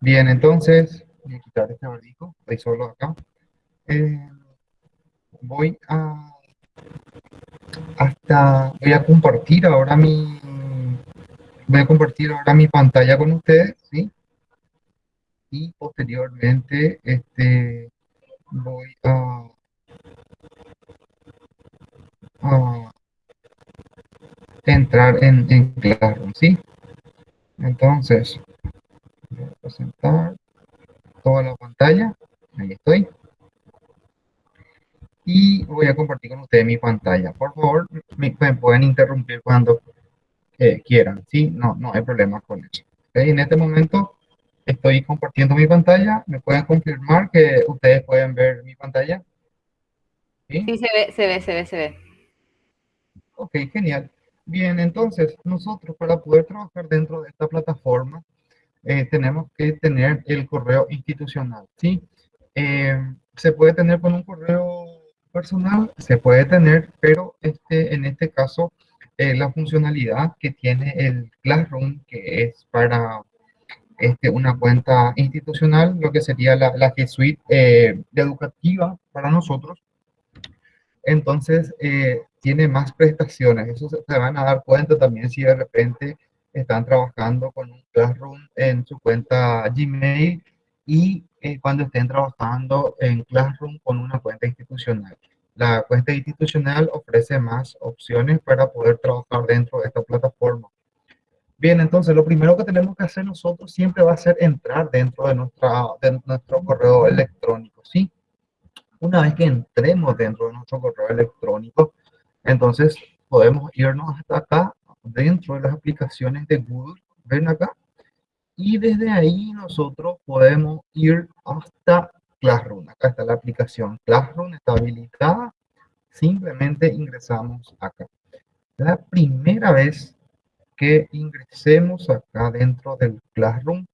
Bien, entonces, voy a quitar este barbijo, estoy solo acá. Eh, voy a hasta voy a compartir ahora mi voy a compartir ahora mi pantalla con ustedes, ¿sí? Y posteriormente este voy a, a entrar en, en Classroom, ¿sí? Entonces, voy a presentar toda la pantalla, ahí estoy y voy a compartir con ustedes mi pantalla. Por favor, me, pueden interrumpir cuando eh, quieran, ¿sí? No, no hay problema con eso. En este momento estoy compartiendo mi pantalla. ¿Me pueden confirmar que ustedes pueden ver mi pantalla? Sí, sí se ve, se ve, se ve, se ve. Ok, genial. Bien, entonces, nosotros para poder trabajar dentro de esta plataforma, eh, tenemos que tener el correo institucional, ¿sí? Eh, se puede tener con un correo personal se puede tener, pero este, en este caso eh, la funcionalidad que tiene el Classroom, que es para este, una cuenta institucional, lo que sería la, la G Suite eh, educativa para nosotros, entonces eh, tiene más prestaciones. Eso se, se, van a dar cuenta también si de repente están trabajando con un Classroom en su cuenta Gmail y eh, cuando estén trabajando en Classroom con una cuenta institucional. La cuenta institucional ofrece más opciones para poder trabajar dentro de esta plataforma. Bien, entonces lo primero que tenemos que hacer nosotros siempre va a ser entrar dentro de, nuestra, de nuestro correo electrónico, ¿sí? Una vez que entremos dentro de nuestro correo electrónico, entonces podemos irnos hasta acá, dentro de las aplicaciones de Google, ven acá, y desde ahí nosotros podemos ir hasta Classroom. Acá está la aplicación Classroom, está habilitada. Simplemente ingresamos acá. La primera vez que ingresemos acá dentro del Classroom,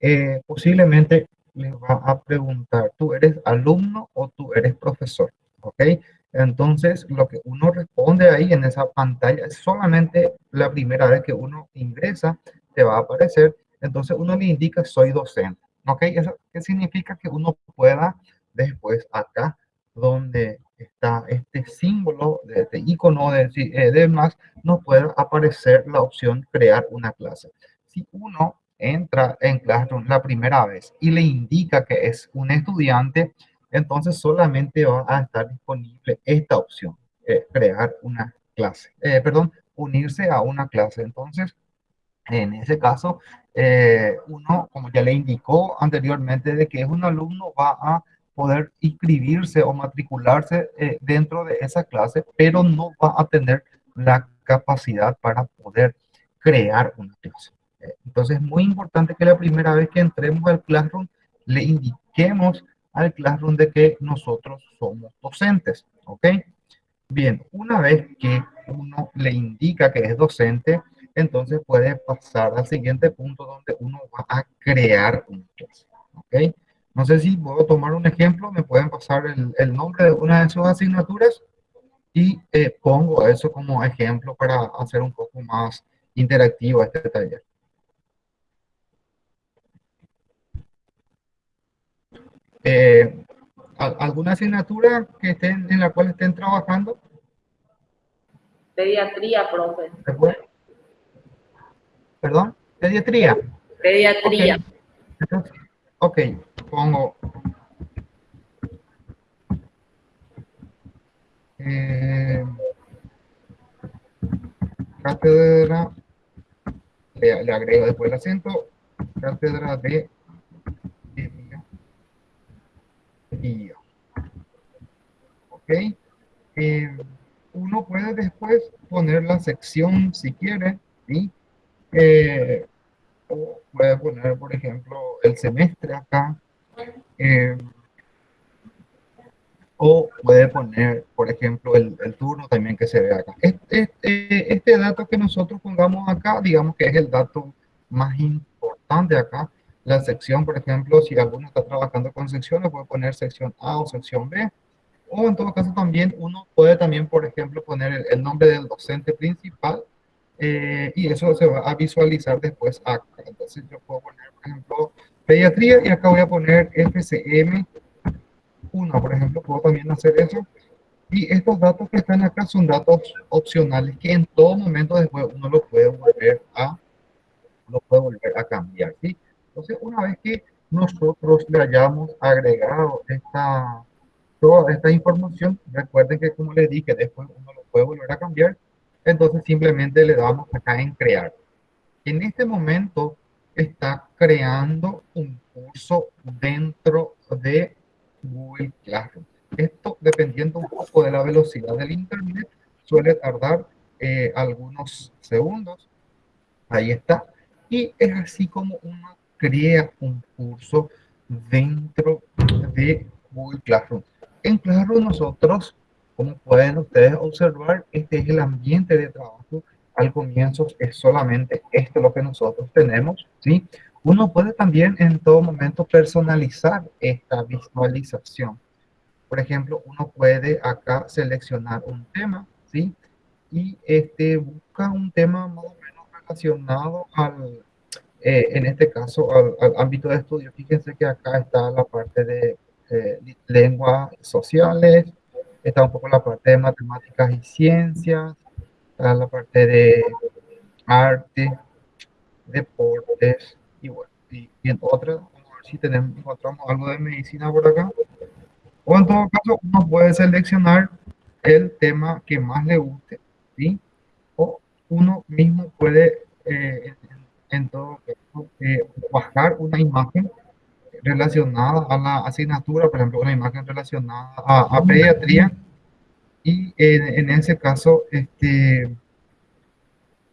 eh, posiblemente les va a preguntar, ¿tú eres alumno o tú eres profesor? ¿Ok? Entonces, lo que uno responde ahí en esa pantalla es solamente la primera vez que uno ingresa, te va a aparecer entonces uno le indica soy docente. ¿Ok? Eso ¿qué significa que uno pueda después acá donde está este símbolo, de este icono de, eh, de más, nos puede aparecer la opción crear una clase. Si uno entra en Classroom la primera vez y le indica que es un estudiante, entonces solamente va a estar disponible esta opción, eh, crear una clase, eh, perdón, unirse a una clase. Entonces, en ese caso, eh, uno, como ya le indicó anteriormente, de que es un alumno, va a poder inscribirse o matricularse dentro de esa clase, pero no va a tener la capacidad para poder crear una clase. Entonces es muy importante que la primera vez que entremos al Classroom le indiquemos al Classroom de que nosotros somos docentes, ¿ok? Bien, una vez que uno le indica que es docente, entonces puede pasar al siguiente punto donde uno va a crear una clase. ¿Ok? No sé si puedo tomar un ejemplo, me pueden pasar el, el nombre de una de sus asignaturas y eh, pongo eso como ejemplo para hacer un poco más interactivo este taller. Eh, ¿Alguna asignatura que estén, en la cual estén trabajando? Pediatría, profe. ¿Perdón? ¿Pediatría? Pediatría. Ok, pongo... Eh, cátedra, le, agrego después el acento, cátedra de biología. Ok. Eh, uno puede después poner la sección si quiere, ¿sí? Eh, o puede poner, por ejemplo, el semestre acá. Eh, o puede poner, por ejemplo, el, el, turno también que se ve acá. Este, este, este, dato que nosotros pongamos acá, digamos que es el dato más importante acá. La sección, por ejemplo, si alguno está trabajando con secciones, puede poner sección A o sección B. O en todo caso también uno puede también, por ejemplo, poner el, el nombre del docente principal eh, y eso se va a visualizar después acá. Entonces yo puedo poner, por ejemplo, pediatría y acá voy a poner FCM 1, por ejemplo, puedo también hacer eso. Y estos datos que están acá son datos opcionales que en todo momento después uno lo puede volver a, lo puede volver a cambiar, ¿sí? Entonces, una vez que nosotros le hayamos agregado esta, toda esta información, recuerden que como les dije, después uno lo puede volver a cambiar, entonces simplemente le damos acá en crear. En este momento está creando un curso dentro de Google Classroom. Esto, dependiendo un poco de la velocidad del internet, suele tardar eh, algunos segundos. Ahí está. Y es así como uno crea un curso dentro de Google Classroom. En Classroom nosotros, como pueden ustedes observar, este es el ambiente de trabajo. Al comienzo es solamente esto lo que nosotros tenemos, ¿sí? Uno puede también en todo momento personalizar esta visualización. Por ejemplo, uno puede acá seleccionar un tema, ¿sí? Y este, busca un tema más o menos relacionado al, eh, en este caso, al, ámbito de estudio. Fíjense que acá está la parte de eh, lenguas sociales, está un poco la parte de matemáticas y ciencias, está la parte de arte, deportes y bueno, y, en otra, vamos a ver si tenemos, encontramos algo de medicina por acá. O en todo caso, uno puede seleccionar el tema que más le guste, ¿sí? O uno mismo puede, eh, en, todo caso, eh, bajar una imagen relacionada a la asignatura, por ejemplo, una imagen relacionada a, pediatría, y en, en, ese caso, este,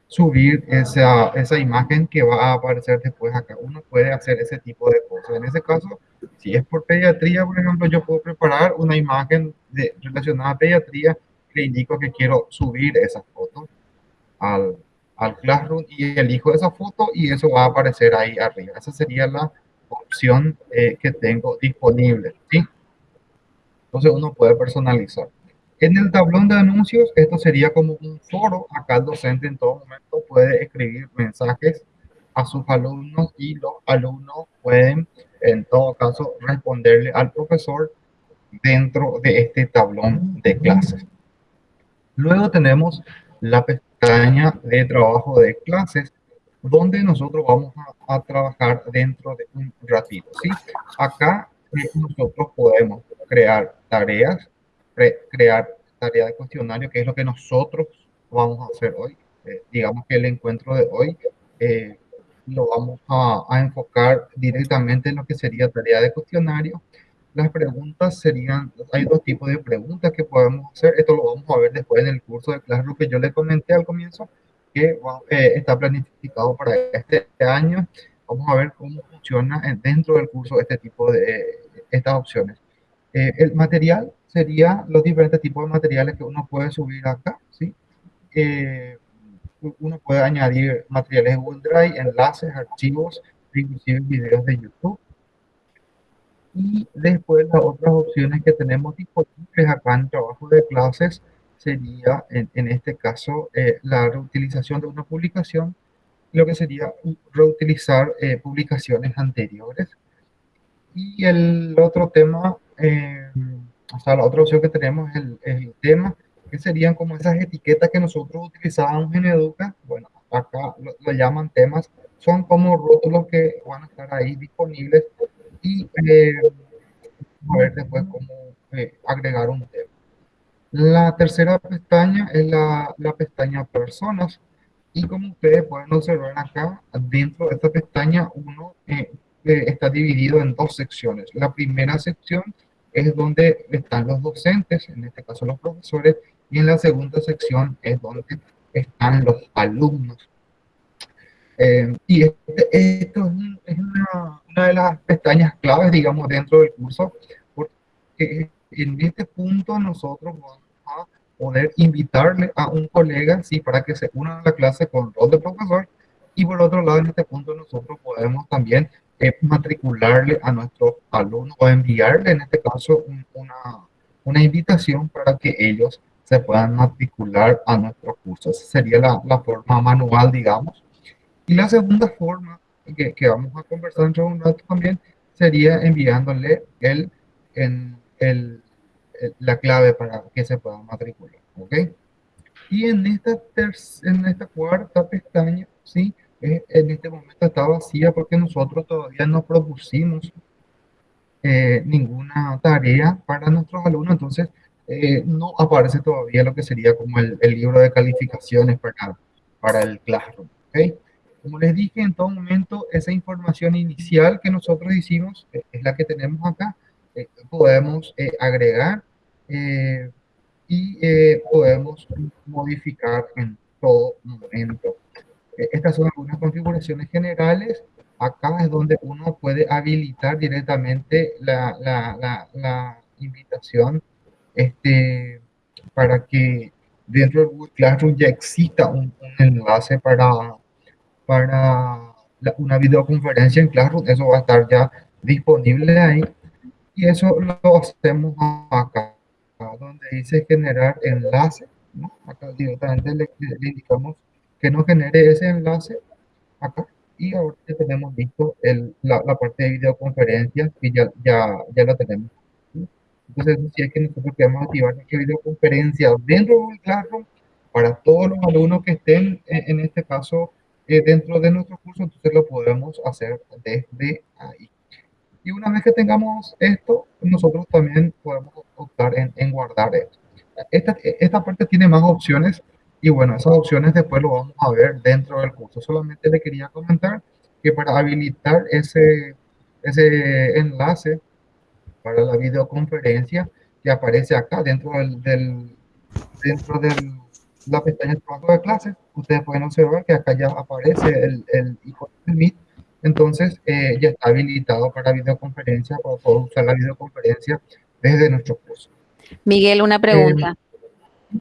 subir esa, esa imagen que va a aparecer después acá. Uno puede hacer ese tipo de cosas. En ese caso, si es por pediatría, por ejemplo, yo puedo preparar una imagen de, relacionada a pediatría que indico que quiero subir esa foto al, al Classroom y elijo esa foto y eso va a aparecer ahí arriba. Esa sería la opción eh, que tengo disponible. ¿sí? Entonces uno puede personalizar. En el tablón de anuncios, esto sería como un foro. Acá el docente en todo momento puede escribir mensajes a sus alumnos y los alumnos pueden, en todo caso, responderle al profesor dentro de este tablón de clases. Luego tenemos la pestaña de trabajo de clases, donde nosotros vamos a, trabajar dentro de un ratito. ¿sí? Acá nosotros podemos crear tareas, crear tarea de cuestionario, que es lo que nosotros vamos a hacer hoy. Eh, digamos que el encuentro de hoy eh, lo vamos a, enfocar directamente en lo que sería tarea de cuestionario. Las preguntas serían, hay dos tipos de preguntas que podemos hacer. Esto lo vamos a ver después en el curso de Classroom que yo le comenté al comienzo, que eh, está planificado para este año. Vamos a ver cómo funciona dentro del curso este tipo de estas opciones. el material sería los diferentes tipos de materiales que uno puede subir acá, ¿sí? Eh, uno puede añadir materiales de Google Drive, enlaces, archivos, inclusive videos de YouTube. Y después las otras opciones que tenemos disponibles acá en trabajo de clases sería, en, este caso, eh, la reutilización de una publicación, lo que sería reutilizar eh, publicaciones anteriores. Y el otro tema o sea, la otra opción que tenemos es el, tema, que serían como esas etiquetas que nosotros utilizábamos en Educa. Bueno, acá lo, llaman temas. Son como rótulos que van a estar ahí disponibles y eh, a ver después cómo eh, agregar un tema. La tercera pestaña es la, la pestaña personas y como ustedes pueden observar acá, dentro de esta pestaña uno eh, está dividido en dos secciones. La primera sección es donde están los docentes, en este caso los profesores, y en la segunda sección es donde están los alumnos. Eh, y este, esto es, una, una, de las pestañas claves, digamos, dentro del curso, porque en este punto nosotros vamos a poder invitarle a un colega, sí, para que se una a la clase con rol de profesor, y por otro lado, en este punto nosotros podemos también es matricularle a nuestros alumnos o enviarle en este caso una, una invitación para que ellos se puedan matricular a nuestros cursos. Esa sería la, la, forma manual, digamos. Y la segunda forma que, que vamos a conversar dentro de un rato también, sería enviándole el, en, el, la clave para que se pueda matricular, ¿ok? Y en esta, en esta cuarta pestaña, ¿sí? en este momento está vacía porque nosotros todavía no propusimos eh, ninguna tarea para nuestros alumnos, entonces eh, no aparece todavía lo que sería como el, el, libro de calificaciones para, para el Classroom. ¿okay? Como les dije, en todo momento esa información inicial que nosotros hicimos eh, es la que tenemos acá. podemos agregar y podemos modificar en todo momento. Estas son algunas configuraciones generales. Acá es donde uno puede habilitar directamente la, la, la, la invitación este, para que dentro de Google Classroom ya exista un, un enlace para, para una videoconferencia en Classroom. Eso va a estar ya disponible ahí. Y eso lo hacemos acá, donde dice generar enlace. ¿no? Acá directamente le, le indicamos que nos genere ese enlace acá y ahora ya tenemos listo el, la, la, parte de videoconferencias y ya, ya, ya la tenemos. Entonces, si es que nosotros queremos activar nuestra videoconferencia dentro de Google Classroom para todos los alumnos que estén, en, en este caso, eh, dentro de nuestro curso, entonces lo podemos hacer desde ahí. Y una vez que tengamos esto, nosotros también podemos optar en, en guardar esto. Esta, esta parte tiene más opciones y bueno, esas opciones después lo vamos a ver dentro del curso. Solamente le quería comentar que para habilitar ese, ese enlace para la videoconferencia que aparece acá dentro del, del dentro de la pestaña de trabajo de clases, ustedes pueden observar que acá ya aparece el, el icono del Meet. Entonces eh, ya está habilitado para videoconferencia, para poder usar la videoconferencia desde nuestro curso. Miguel, una pregunta. Eh,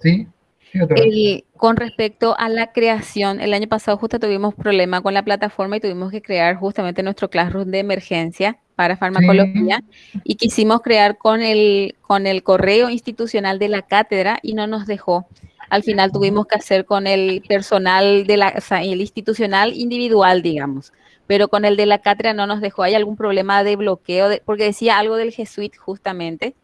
sí. El, con respecto a la creación, el año pasado justo tuvimos problema con la plataforma y tuvimos que crear justamente nuestro Classroom de emergencia para farmacología sí. y quisimos crear con el, con el correo institucional de la cátedra y no nos dejó. Al final tuvimos que hacer con el personal de la, o sea, el institucional individual, digamos, pero con el de la cátedra no nos dejó. ¿Hay algún problema de bloqueo? De, porque decía algo del G Suite justamente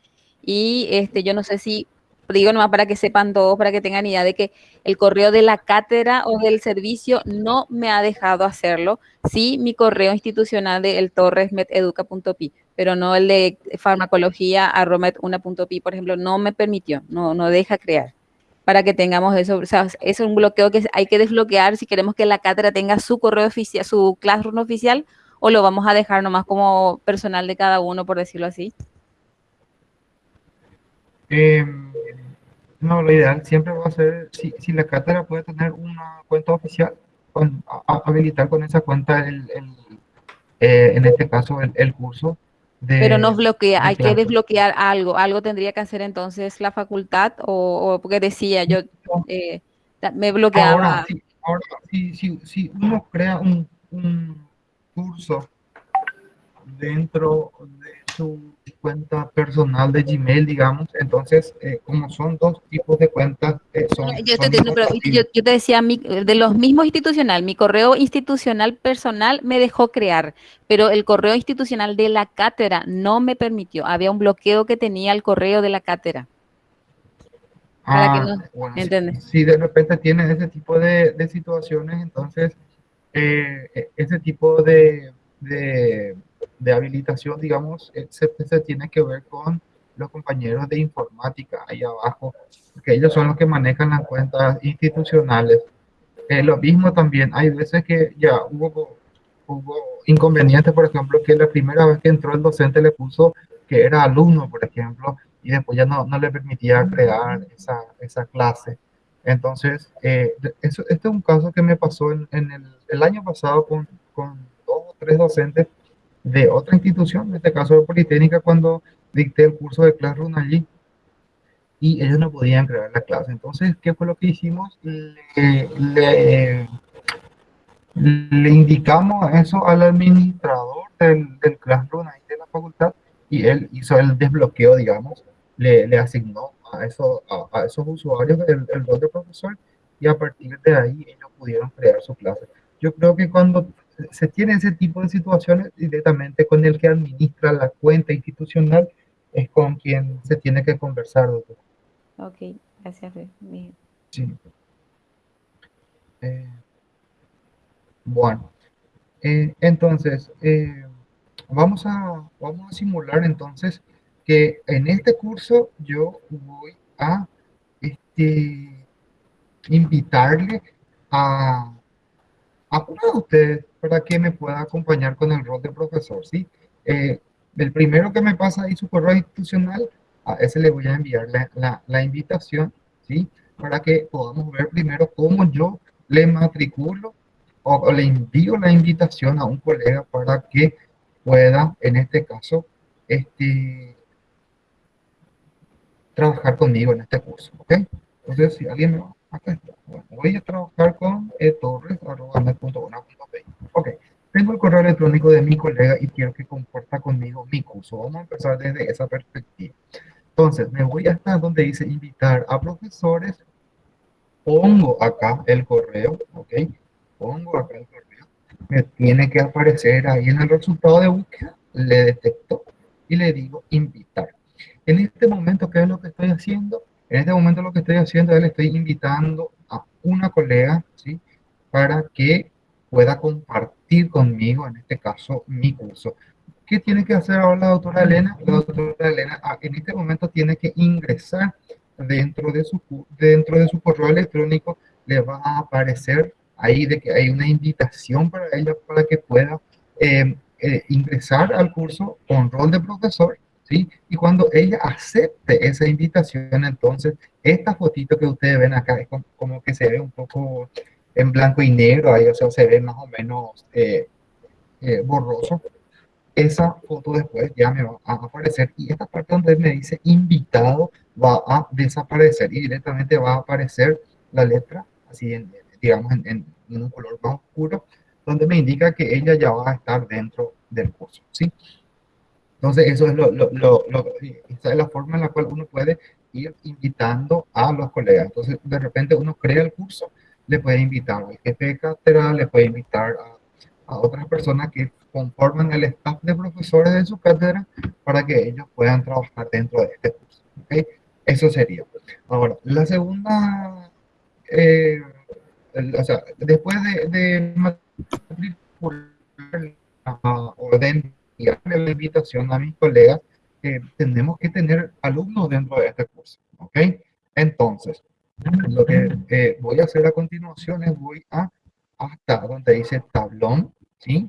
y este, yo no sé si digo nomás para que sepan todos, para que tengan idea de que el correo de la cátedra o del servicio no me ha dejado hacerlo. Sí, mi correo institucional de el torresmeteduca.pi, pero no el de farmacología arromet1.pi, por ejemplo, no me permitió, no, no deja crear. Para que tengamos eso, o sea, es un bloqueo que hay que desbloquear si queremos que la cátedra tenga su correo oficial, su classroom oficial, o lo vamos a dejar nomás como personal de cada uno, por decirlo así. Eh, no, lo ideal siempre va a ser, si, la cátedra puede tener una cuenta oficial, a, habilitar con esa cuenta el, el eh, en este caso el curso. De, Pero nos bloquea, hay que desbloquear algo, algo tendría que hacer entonces la facultad o, o porque decía yo, eh, me bloqueaba. Ahora, sí, ahora si, si, si uno crea un, un curso dentro de su cuenta personal de Gmail, digamos, entonces, eh, como son dos tipos de cuentas, eh, son, yo, te entiendo, pero yo, yo, te decía, mi, de los mismos institucional, mi correo institucional personal me dejó crear, pero el correo institucional de la cátedra no me permitió, había un bloqueo que tenía el correo de la cátedra. Ah, no, bueno, si, si, de repente tienes ese tipo de, de situaciones, entonces, eh, ese tipo de, de de habilitación, digamos, se, se, tiene que ver con los compañeros de informática ahí abajo, porque ellos son los que manejan las cuentas institucionales. Eh, lo mismo también, hay veces que ya hubo, hubo inconvenientes, por ejemplo, que la primera vez que entró el docente le puso que era alumno, por ejemplo, y después ya no, no le permitía crear esa, esa clase. Entonces, eh, eso, este es un caso que me pasó en, en el, el, año pasado con, con dos o tres docentes de otra institución, en este caso de Politécnica, cuando dicté el curso de Classroom allí y ellos no podían crear la clase. Entonces, ¿qué fue lo que hicimos? Le, le, le indicamos eso al administrador del, del Classroom ahí de la facultad y él hizo el desbloqueo, digamos, le, le asignó a, eso, a, a esos usuarios el, el rol de profesor y a partir de ahí ellos pudieron crear su clase. Yo creo que cuando se tiene ese tipo de situaciones directamente con el que administra la cuenta institucional, es con quien se tiene que conversar, doctor. Ok, gracias. Sí. Eh, bueno, eh, entonces, eh, vamos, a, vamos a simular entonces que en este curso yo voy a este, invitarle a, a uno de ustedes para que me pueda acompañar con el rol de profesor, ¿sí? Eh, el primero que me pasa ahí su correo institucional, a ese le voy a enviar la, la, invitación, ¿sí? Para que podamos ver primero cómo yo le matriculo o, le envío la invitación a un colega para que pueda, en este caso, este, trabajar conmigo en este curso, ¿ok? Entonces, si alguien me va, voy a trabajar con e Ok, tengo el correo electrónico de mi colega y quiero que comparta conmigo mi curso. Vamos a empezar desde esa perspectiva. Entonces, me voy hasta donde dice invitar a profesores. Pongo acá el correo, ¿ok? Pongo acá el correo. Me tiene que aparecer ahí en el resultado de búsqueda. Le detecto y le digo invitar. En este momento, ¿qué es lo que estoy haciendo? En este momento lo que estoy haciendo es le estoy invitando a una colega, ¿sí? Para que pueda compartir conmigo, en este caso, mi curso. ¿Qué tiene que hacer ahora la doctora Elena? La doctora Elena ah, en este momento tiene que ingresar dentro de su, dentro de su correo electrónico, le va a aparecer ahí de que hay una invitación para ella para que pueda eh, eh, ingresar al curso con rol de profesor y cuando ella acepte esa invitación, entonces, esta fotito que ustedes ven acá es como, que se ve un poco en blanco y negro, ahí, o sea, se ve más o menos eh, eh, borroso. Esa foto después ya me va a aparecer y esta parte donde me dice invitado va a desaparecer y directamente va a aparecer la letra, así, en, digamos, en, en un color más oscuro, donde me indica que ella ya va a estar dentro del curso, ¿sí? Entonces, eso es, lo, lo, lo, esa es la forma en la cual uno puede ir invitando a los colegas. Entonces, de repente uno crea el curso, le puede invitar al jefe de cátedra, le puede invitar a, a otras personas que conforman el staff de profesores de su cátedra para que ellos puedan trabajar dentro de este curso. ¿okay? Eso sería. Ahora, la segunda, eh, o sea, después de, de matricular o la invitación a mis colegas, que tenemos que tener alumnos dentro de este curso, ¿ok? Entonces, lo que eh, voy a hacer a continuación es voy a hasta donde dice tablón, ¿sí?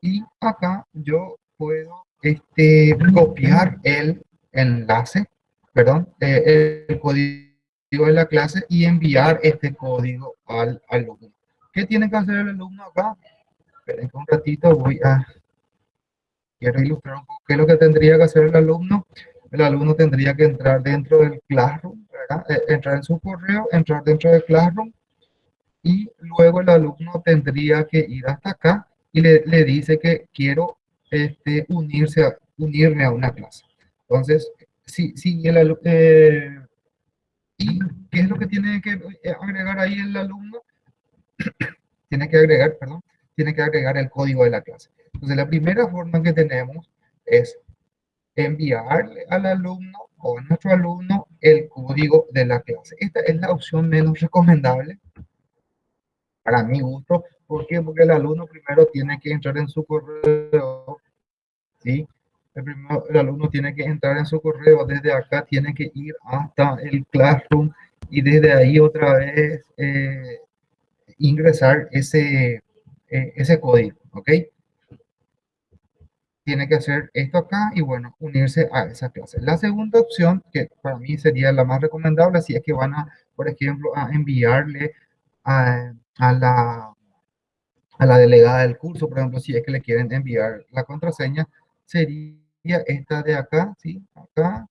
Y acá yo puedo este, copiar el enlace, perdón, eh, el código de la clase y enviar este código al alumno. ¿Qué tiene que hacer el alumno acá? Esperen un ratito, voy a quiero ilustrar un poco qué es lo que tendría que hacer el alumno. El alumno tendría que entrar dentro del Classroom, eh, entrar en su correo, entrar dentro del Classroom y luego el alumno tendría que ir hasta acá y le, le dice que quiero este, unirse a, unirme a una clase. Entonces, si, si el. Eh, ¿Y qué es lo que tiene que agregar ahí el alumno? tiene que agregar, perdón, tiene que agregar el código de la clase. Entonces, la primera forma que tenemos es enviarle al alumno o a nuestro alumno el código de la clase. Esta es la opción menos recomendable para mi gusto. ¿Por qué? Porque el alumno primero tiene que entrar en su correo. ¿sí? El, primero, el alumno tiene que entrar en su correo. Desde acá tiene que ir hasta el Classroom y desde ahí otra vez eh, ingresar ese, eh, ese código. ¿Ok? Tiene que hacer esto acá y bueno, unirse a esa clase. La segunda opción, que para mí sería la más recomendable, si es que van a, por ejemplo, a enviarle a, la, a la delegada del curso, por ejemplo, si es que le quieren enviar la contraseña, sería esta de acá, ¿sí? Acá,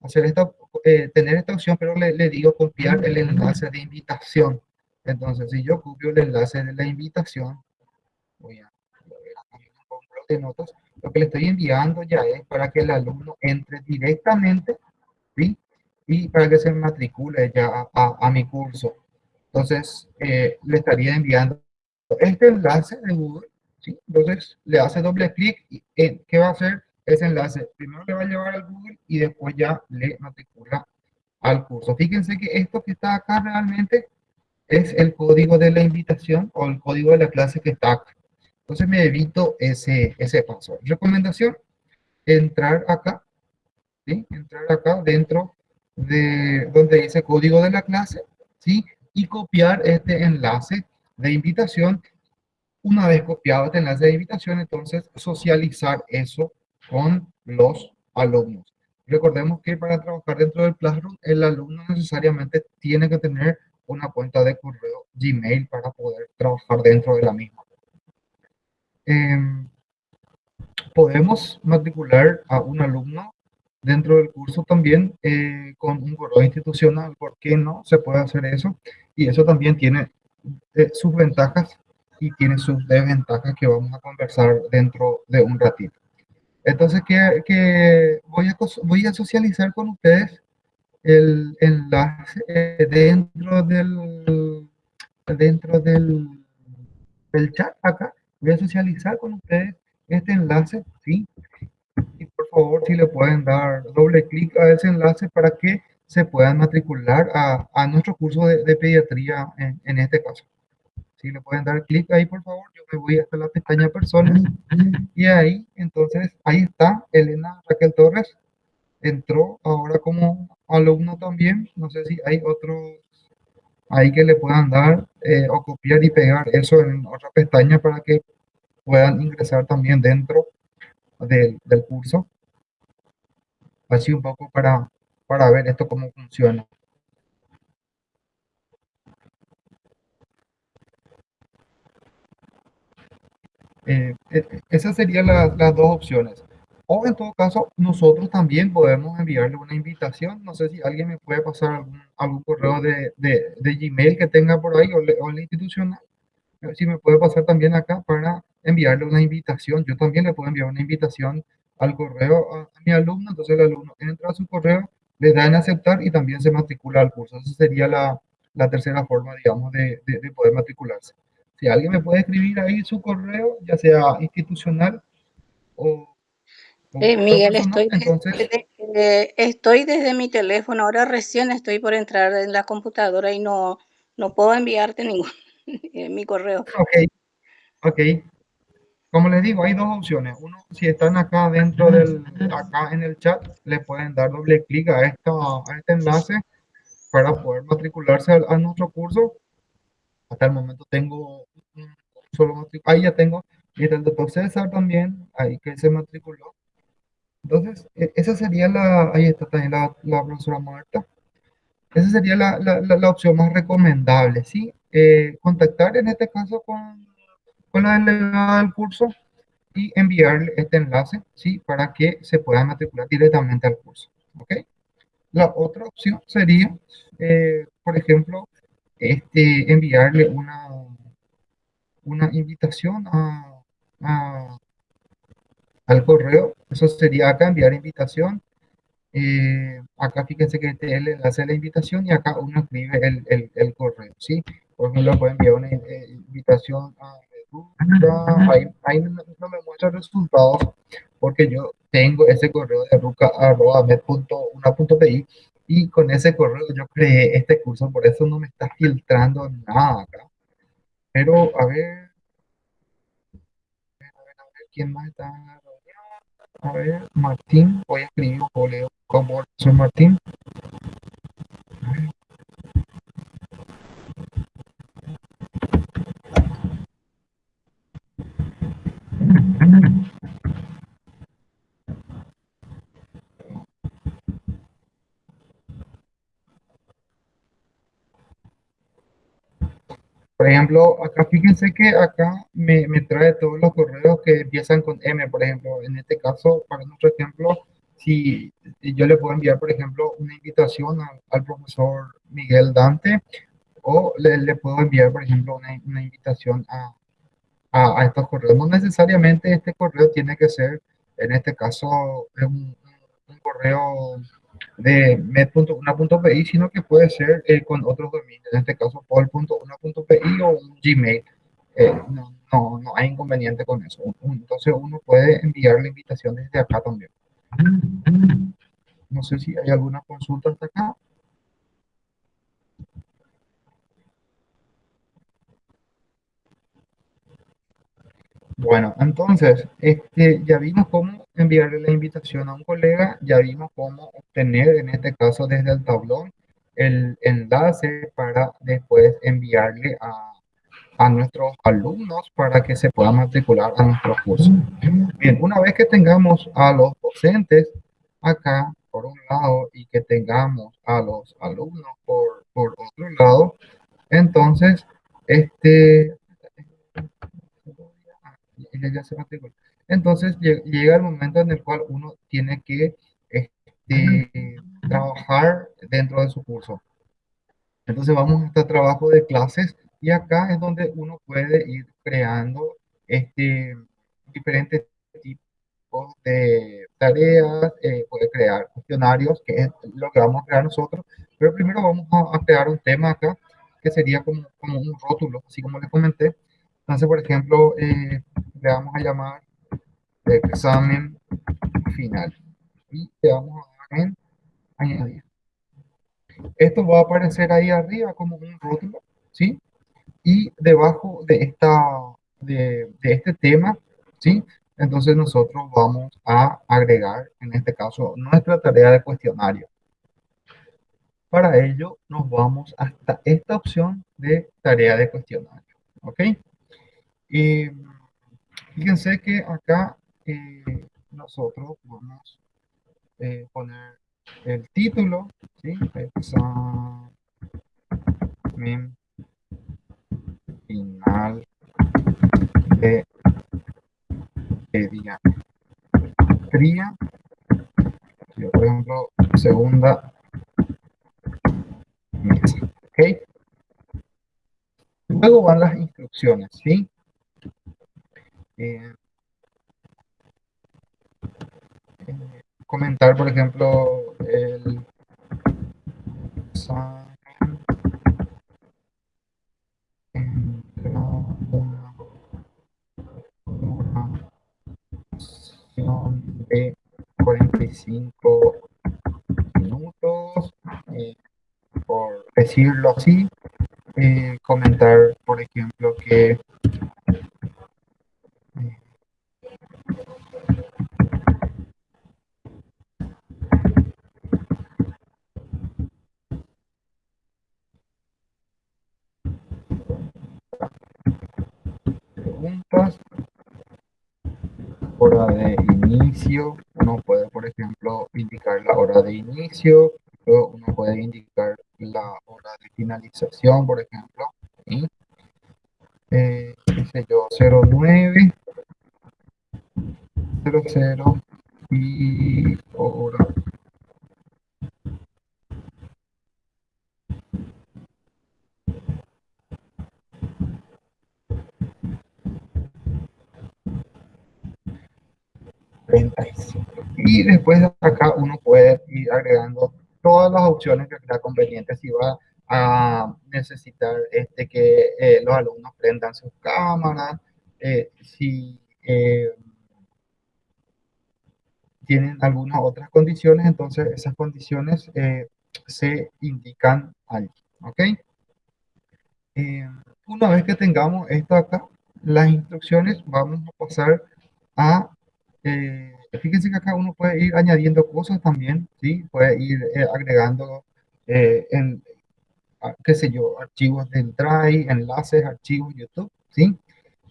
hacer esta, eh, tener esta opción, pero le, le digo copiar el enlace de invitación. Entonces, si yo copio el enlace de la invitación, voy a, de notas, lo que le estoy enviando ya es para que el alumno entre directamente, ¿sí? Y para que se matricule ya a, mi curso. Entonces, eh, le estaría enviando este enlace de Google ¿sí? Entonces le hace doble clic y eh, ¿qué va a hacer? Ese enlace primero le va a llevar al Google y después ya le matricula al curso. Fíjense que esto que está acá realmente es el código de la invitación o el código de la clase que está acá. Entonces me evito ese, ese paso. Recomendación, entrar acá, ¿sí? entrar acá dentro de donde dice código de la clase, ¿sí? y copiar este enlace de invitación. Una vez copiado este enlace de invitación, entonces socializar eso con los alumnos. Recordemos que para trabajar dentro del Classroom, el alumno necesariamente tiene que tener una cuenta de correo Gmail para poder trabajar dentro de la misma. Em, podemos matricular a un alumno dentro del curso también eh, con un correo institucional. ¿Por qué no se puede hacer eso? Y eso también tiene eh, sus ventajas y tiene sus desventajas que vamos a conversar dentro de un ratito. Entonces, que, voy, a, voy a socializar con ustedes el enlace dentro del, dentro del, del chat acá. Voy a socializar con ustedes este enlace, ¿sí? Y por favor, si le pueden dar doble clic a ese enlace para que se puedan matricular a, a nuestro curso de, de pediatría en, en, este caso. Si le pueden dar clic ahí, por favor, yo me voy hasta la pestaña personas y ahí, entonces, ahí está Elena Raquel Torres. Entró ahora como alumno también. No sé si hay otros ahí que le puedan dar eh, o copiar y pegar eso en otra pestaña para que puedan ingresar también dentro del, del curso. Así un poco para, para ver esto cómo funciona. Eh, eh, esas serían las dos opciones. O en todo caso, nosotros también podemos enviarle una invitación. No sé si alguien me puede pasar algún, correo de, de, de, Gmail que tenga por ahí o, o el institucional. Si me puede pasar también acá para enviarle una invitación. Yo también le puedo enviar una invitación al correo a, mi alumno. Entonces el alumno entra a su correo, le da en aceptar y también se matricula al curso. Esa sería la, la tercera forma, digamos, de, de, de poder matricularse. Si alguien me puede escribir ahí su correo, ya sea institucional o... Eh, Miguel, estoy, entonces, desde, eh, estoy desde mi teléfono, ahora recién estoy por entrar en la computadora y no, no puedo enviarte ningún mi correo. Ok, ok. Como les digo, hay dos opciones. Uno, si están acá dentro del, acá en el chat, le pueden dar doble clic a, esta, a este enlace para poder matricularse a, a nuestro curso. Hasta el momento tengo un solo. Ahí ya tengo. Y el doctor César también, ahí que se matriculó. Entonces, e, esa sería la, ahí está también la, la profesora Marta. Esa sería la, la, la, opción más recomendable, ¿sí? Eh, contactar en este caso con, con la delegada del curso y enviarle este enlace, ¿sí? Para que se pueda matricular directamente al curso, ¿ok? La otra opción sería, eh, por ejemplo, este, enviarle una, una invitación a, a, al correo. Eso sería acá enviar invitación. Eh, acá fíjense que este él hace la invitación y acá uno escribe el, el, el correo, ¿sí? Por ejemplo, puede enviar una eh, invitación a ahí, no, me muestra resultados porque yo tengo ese correo de ruca.med.una.pi y con ese correo yo creé este curso, por eso no me está filtrando nada acá. Pero, a ver, a ver, a ver, ¿quién más está? A ver, Martín, voy a escribir un folio como soy Martín. Por ejemplo, acá fíjense que acá me, me, trae todos los correos que empiezan con M, por ejemplo. En este caso, para nuestro ejemplo, si yo le puedo enviar, por ejemplo, una invitación al, profesor Miguel Dante o le, le, puedo enviar, por ejemplo, una invitación a, a, estos correos. No necesariamente este correo tiene que ser, en este caso, un, un correo de med.una.pi, sino que puede ser eh, con otros dominios, en este caso pol.una.pi o un Gmail. Eh, no, no, no hay inconveniente con eso. Entonces uno puede enviar la invitación desde acá también. No sé si hay alguna consulta hasta acá. Bueno, entonces, este, ya vimos cómo enviarle la invitación a un colega, ya vimos cómo obtener, en este caso desde el tablón, el enlace para después enviarle a, a nuestros alumnos para que se puedan matricular a nuestro curso. Bien, una vez que tengamos a los docentes acá, por un lado, y que tengamos a los alumnos por, por otro lado, entonces, este, entonces llega el momento en el cual uno tiene que este, trabajar dentro de su curso. Entonces vamos a este trabajo de clases y acá es donde uno puede ir creando este, diferentes tipos de tareas, eh, puede crear cuestionarios, que es lo que vamos a crear nosotros, pero primero vamos a, crear un tema acá, que sería como, como un rótulo, así como les comenté. Entonces, por ejemplo, eh, le vamos a llamar examen final y le vamos a dar en añadir. Esto va a aparecer ahí arriba como un rótulo, ¿sí? Y debajo de, esta, de, de este tema, ¿sí? Entonces nosotros vamos a agregar, en este caso, nuestra tarea de cuestionario. Para ello nos vamos hasta esta opción de tarea de cuestionario. ¿Ok? Y fíjense que acá eh, nosotros vamos a eh, poner el título, ¿sí? Examen final de pediatría. Por ejemplo, segunda mesa. ¿Ok? Luego van las instrucciones, ¿sí? Eh, comentar, por ejemplo, el de 45 minutos, eh, por decirlo así, eh, comentar, por ejemplo, que uno puede indicar la hora de finalización, por ejemplo, ¿sí? eh, dice yo, 09, 00 y hora 35. Y después de acá uno puede ir agregando todas las opciones que crea Si va a necesitar este, que eh, los alumnos prendan sus cámaras, eh, si eh, tienen algunas otras condiciones, entonces esas condiciones se indican ahí. ¿Ok? una vez que tengamos esto acá, las instrucciones, vamos a pasar a eh, fíjense que acá uno puede ir añadiendo cosas también, ¿sí? Puede ir eh, agregando, eh, en, qué sé yo, archivos de Drive, enlaces, archivos YouTube, ¿sí?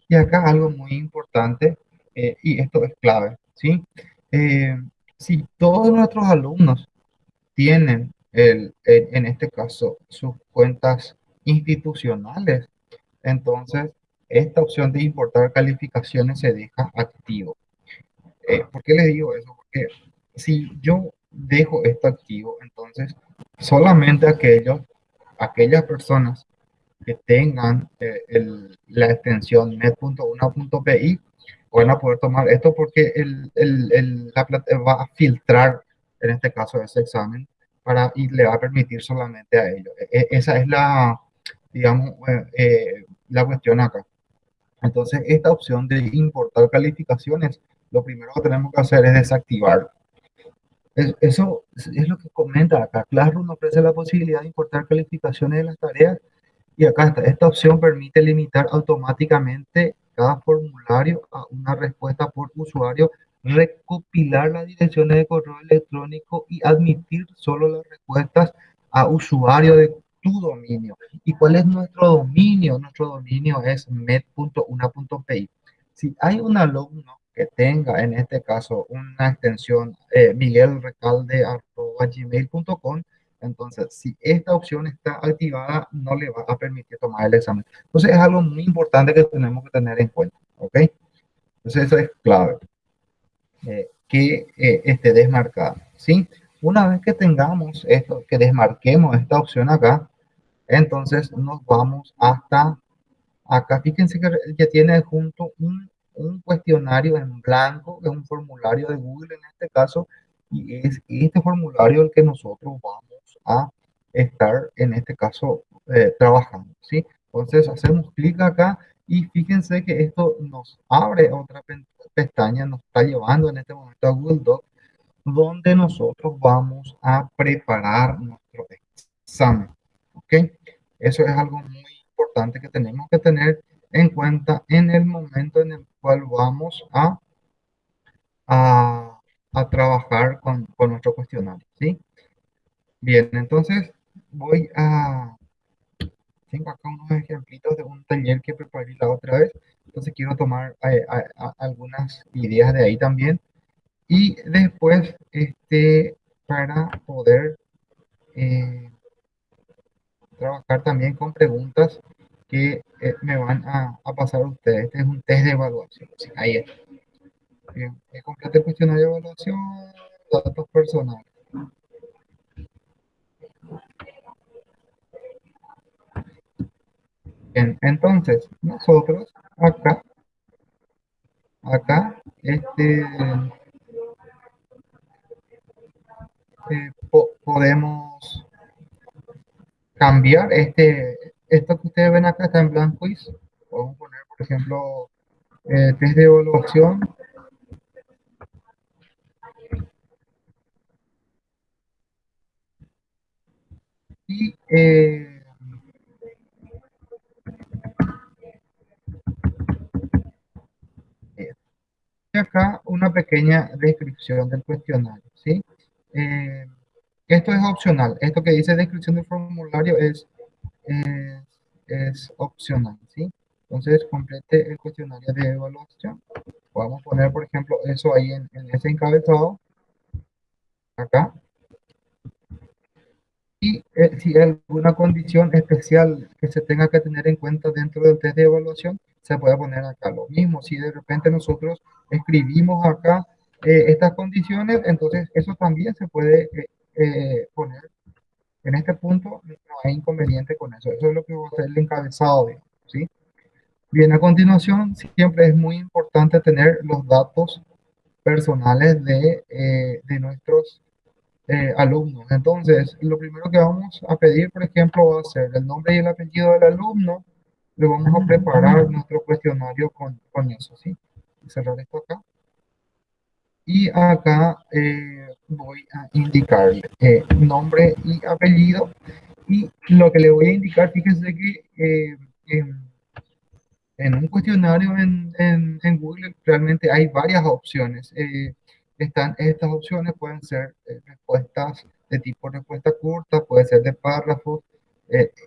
Y acá algo muy importante, y esto es clave, ¿sí? si todos nuestros alumnos tienen, el, en este caso, sus cuentas institucionales, entonces esta opción de importar calificaciones se deja activo. Eh, ¿Por qué les digo eso? Porque si yo dejo esto activo, entonces solamente aquellos, aquellas personas que tengan eh, la extensión net.1.pi van a poder tomar esto porque el, el, la va a filtrar, en este caso, ese examen para, y le va a permitir solamente a ellos. E, e, esa es la, digamos, eh, la cuestión acá. Entonces, esta opción de importar calificaciones, lo primero que tenemos que hacer es desactivar. Eso es lo que comenta acá. Classroom ofrece la posibilidad de importar calificaciones de las tareas y acá está. Esta opción permite limitar automáticamente cada formulario a una respuesta por usuario, recopilar las direcciones de correo electrónico y admitir solo las respuestas a usuario de tu dominio. ¿Y cuál es nuestro dominio? Nuestro dominio es med.una.pi. Si hay un alumno que tenga en este caso una extensión eh, miguelrecalde.gmail.com, entonces si esta opción está activada no le va a permitir tomar el examen. Entonces es algo muy importante que tenemos que tener en cuenta, ¿ok? Entonces eso es clave, eh, que eh, esté desmarcada, ¿sí? Una vez que tengamos esto, que desmarquemos esta opción acá, entonces nos vamos hasta acá. Fíjense que ya tiene junto un, un cuestionario en blanco, es un formulario de Google en este caso, y es este formulario el que nosotros vamos a estar en este caso eh, trabajando, ¿sí? Entonces hacemos clic acá y fíjense que esto nos abre otra pestaña, nos está llevando en este momento a Google Docs donde nosotros vamos a preparar nuestro examen. ¿Ok? Eso es algo muy importante que tenemos que tener en cuenta en el momento en el cual vamos a, a, trabajar con, con, nuestro cuestionario. ¿sí? Bien, entonces voy a... Tengo acá unos ejemplitos de un taller que preparé la otra vez. Entonces quiero tomar eh, algunas ideas de ahí también y después, este, para poder eh, trabajar también con preguntas que eh, me van a, pasar a ustedes. Este es un test de evaluación. ahí está. Bien, complete el cuestionario de evaluación, datos personales. Bien, entonces, nosotros acá, acá, este, Eh, podemos cambiar este, esto que ustedes ven acá está en blanco y podemos poner, por ejemplo, eh, test de evaluación. Y eh, acá una pequeña descripción del cuestionario, ¿sí? Eh, esto es opcional. Esto que dice descripción del formulario es, es opcional, ¿sí? Entonces, complete el cuestionario de evaluación. Vamos a poner, por ejemplo, eso ahí en, ese encabezado. Acá. Y eh, si hay alguna condición especial que se tenga que tener en cuenta dentro del test de evaluación, se puede poner acá. Lo mismo, si de repente nosotros escribimos acá eh, estas condiciones, entonces eso también se puede eh, eh, poner. En este punto no hay inconveniente con eso. Eso es lo que va a ser el encabezado, ¿sí? Bien, a continuación, siempre es muy importante tener los datos personales de, de nuestros alumnos. Entonces, lo primero que vamos a pedir, por ejemplo, va a ser el nombre y el apellido del alumno. Le vamos a preparar nuestro cuestionario con, con eso, ¿sí? Cerrar esto acá y acá eh, voy a indicar eh, nombre y apellido y lo que le voy a indicar, fíjense que eh, en, un cuestionario en, en, Google realmente hay varias opciones. están estas opciones, pueden ser respuestas de tipo respuesta corta, puede ser de párrafos.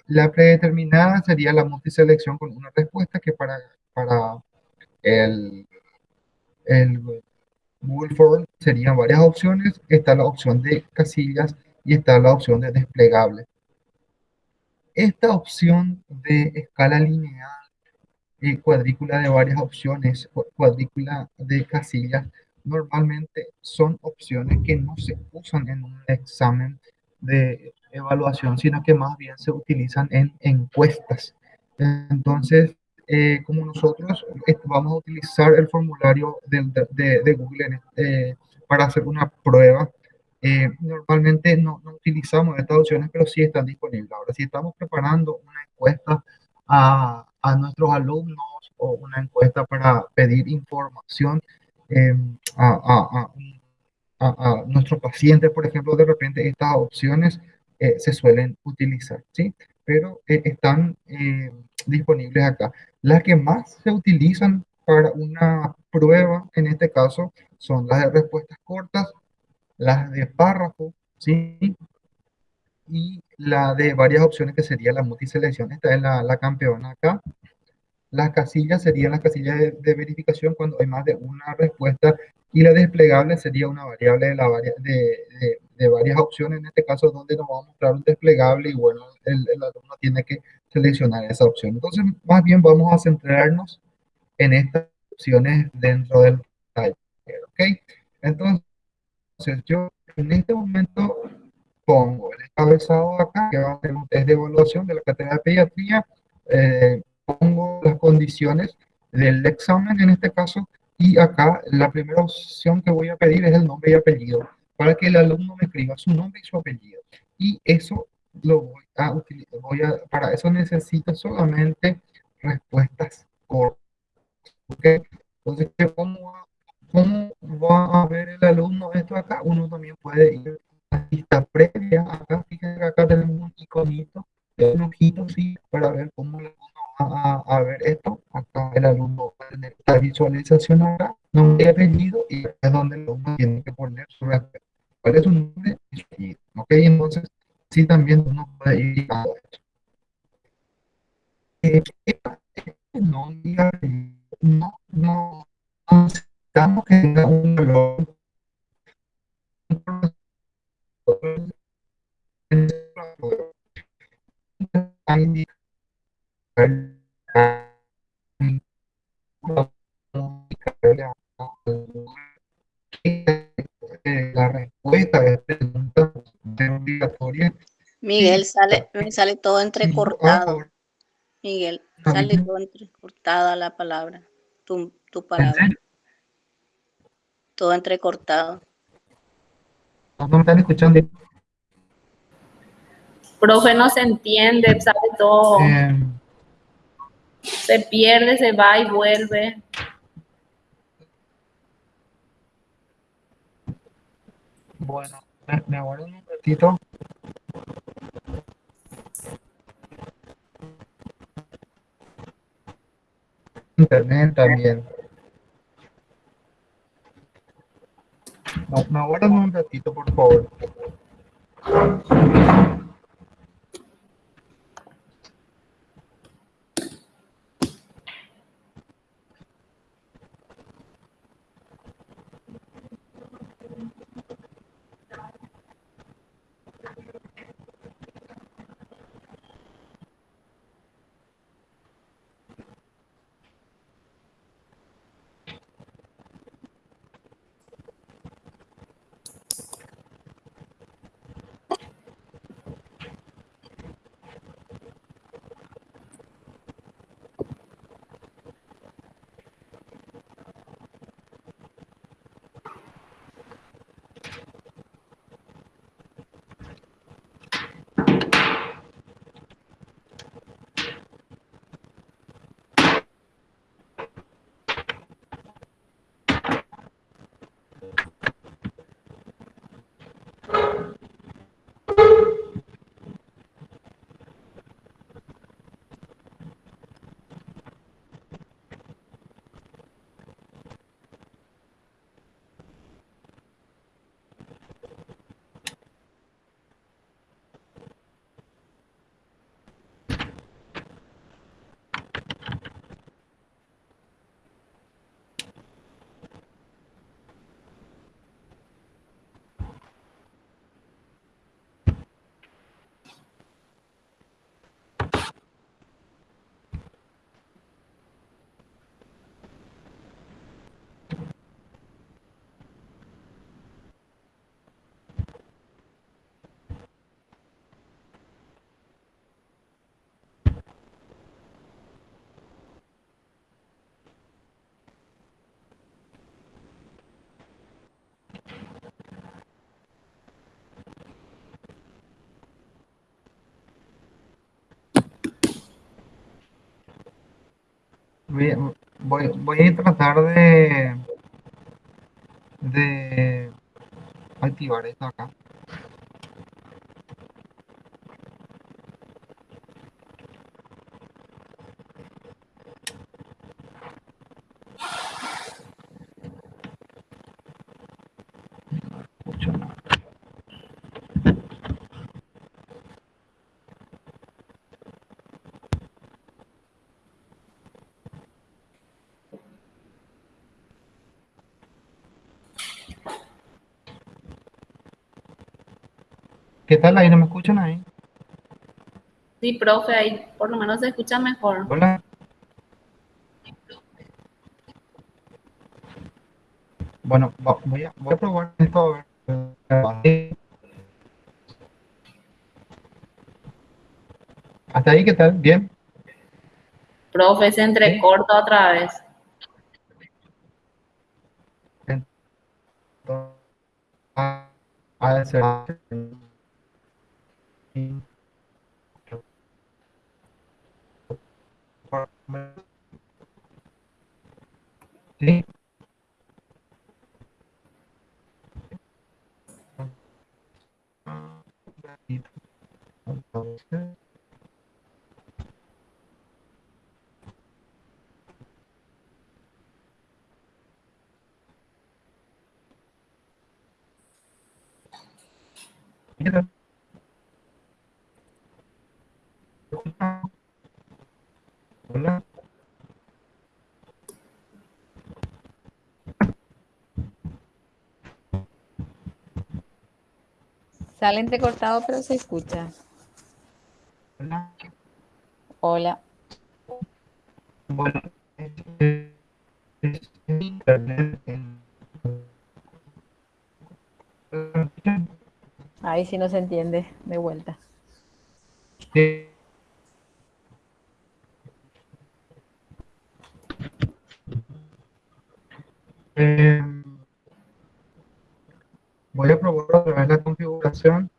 la predeterminada sería la multiselección con una respuesta que para, para el, el Google Form serían varias opciones. Está la opción de casillas y está la opción de desplegable. Esta opción de escala lineal, y cuadrícula de varias opciones, cuadrícula de casillas, normalmente son opciones que no se usan en un examen de evaluación, sino que más bien se utilizan en encuestas. Entonces, eh, como nosotros vamos a utilizar el formulario de, Google eh, para hacer una prueba, eh, normalmente no, utilizamos estas opciones, pero sí están disponibles. Ahora, si estamos preparando una encuesta a, a nuestros alumnos o una encuesta para pedir información em, a, a, nuestros pacientes, por ejemplo, de repente estas opciones eh, se suelen utilizar, ¿sí? Pero eh, están eh, disponibles acá. Las que más se utilizan para una prueba, en este caso, son las de respuestas cortas, las de párrafo, ¿sí? Y la de varias opciones que sería la multiselección. Esta es la, la campeona acá. Las casillas serían las casillas de, verificación cuando hay más de una respuesta y la desplegable sería una variable de, la de, de, varias opciones, en este caso donde nos va a mostrar un desplegable y bueno, el, el, alumno tiene que seleccionar esa opción. Entonces, más bien vamos a centrarnos en estas opciones dentro del taller, ¿ok? Entonces, yo en este momento pongo el encabezado acá, que va a ser un test de evaluación de la cátedra de pediatría, eh, pongo las condiciones del examen en este caso, y acá la primera opción que voy a pedir es el nombre y apellido, para que el alumno me escriba su nombre y su apellido. Y eso lo voy a utilizar, voy a, para eso necesito solamente respuestas cortas. ¿okay? Entonces, ¿cómo va, ¿cómo va a ver el alumno esto acá? Uno también puede ir a la lista previa, acá, fíjense que acá tenemos un iconito, un ojito, sí, para ver cómo el alumno va a, ver esto. Acá el alumno va a tener la visualización acá, nombre y apellido, y es donde el alumno tiene que poner su respuesta. ¿Cuál es su nombre y? ¿Ok? Entonces, sí también uno puede ir a esto. Eh, no, no, no, tenga un valor la respuesta es pregunta obligatoria. Miguel, sale, me sale todo entrecortado. Miguel, sale todo entrecortada la palabra, tu, tu palabra. Todo entrecortado. No me están escuchando. Profe, no se entiende, sale todo. Eh, se pierde, se va y vuelve. Bueno, me aguardo un ratito. Internet también. Me aguardan un ratito, por favor. Voy, voy, a tratar de, de activar esto acá. ¿Qué tal ahí? ¿No me escuchan ahí? Sí, profe, ahí por lo menos se escucha mejor. Hola. Bueno, voy a, voy a probar esto a ver. ¿Hasta ahí qué tal? ¿Bien? Profe, se entrecorta otra vez. a, a, Sí. Hola. Sale entrecortado, pero se escucha. Hola. Hola. Bueno, este, es internet Ahí sí no se entiende, de vuelta. Sí. Eh, voy a probar otra vez la configuración.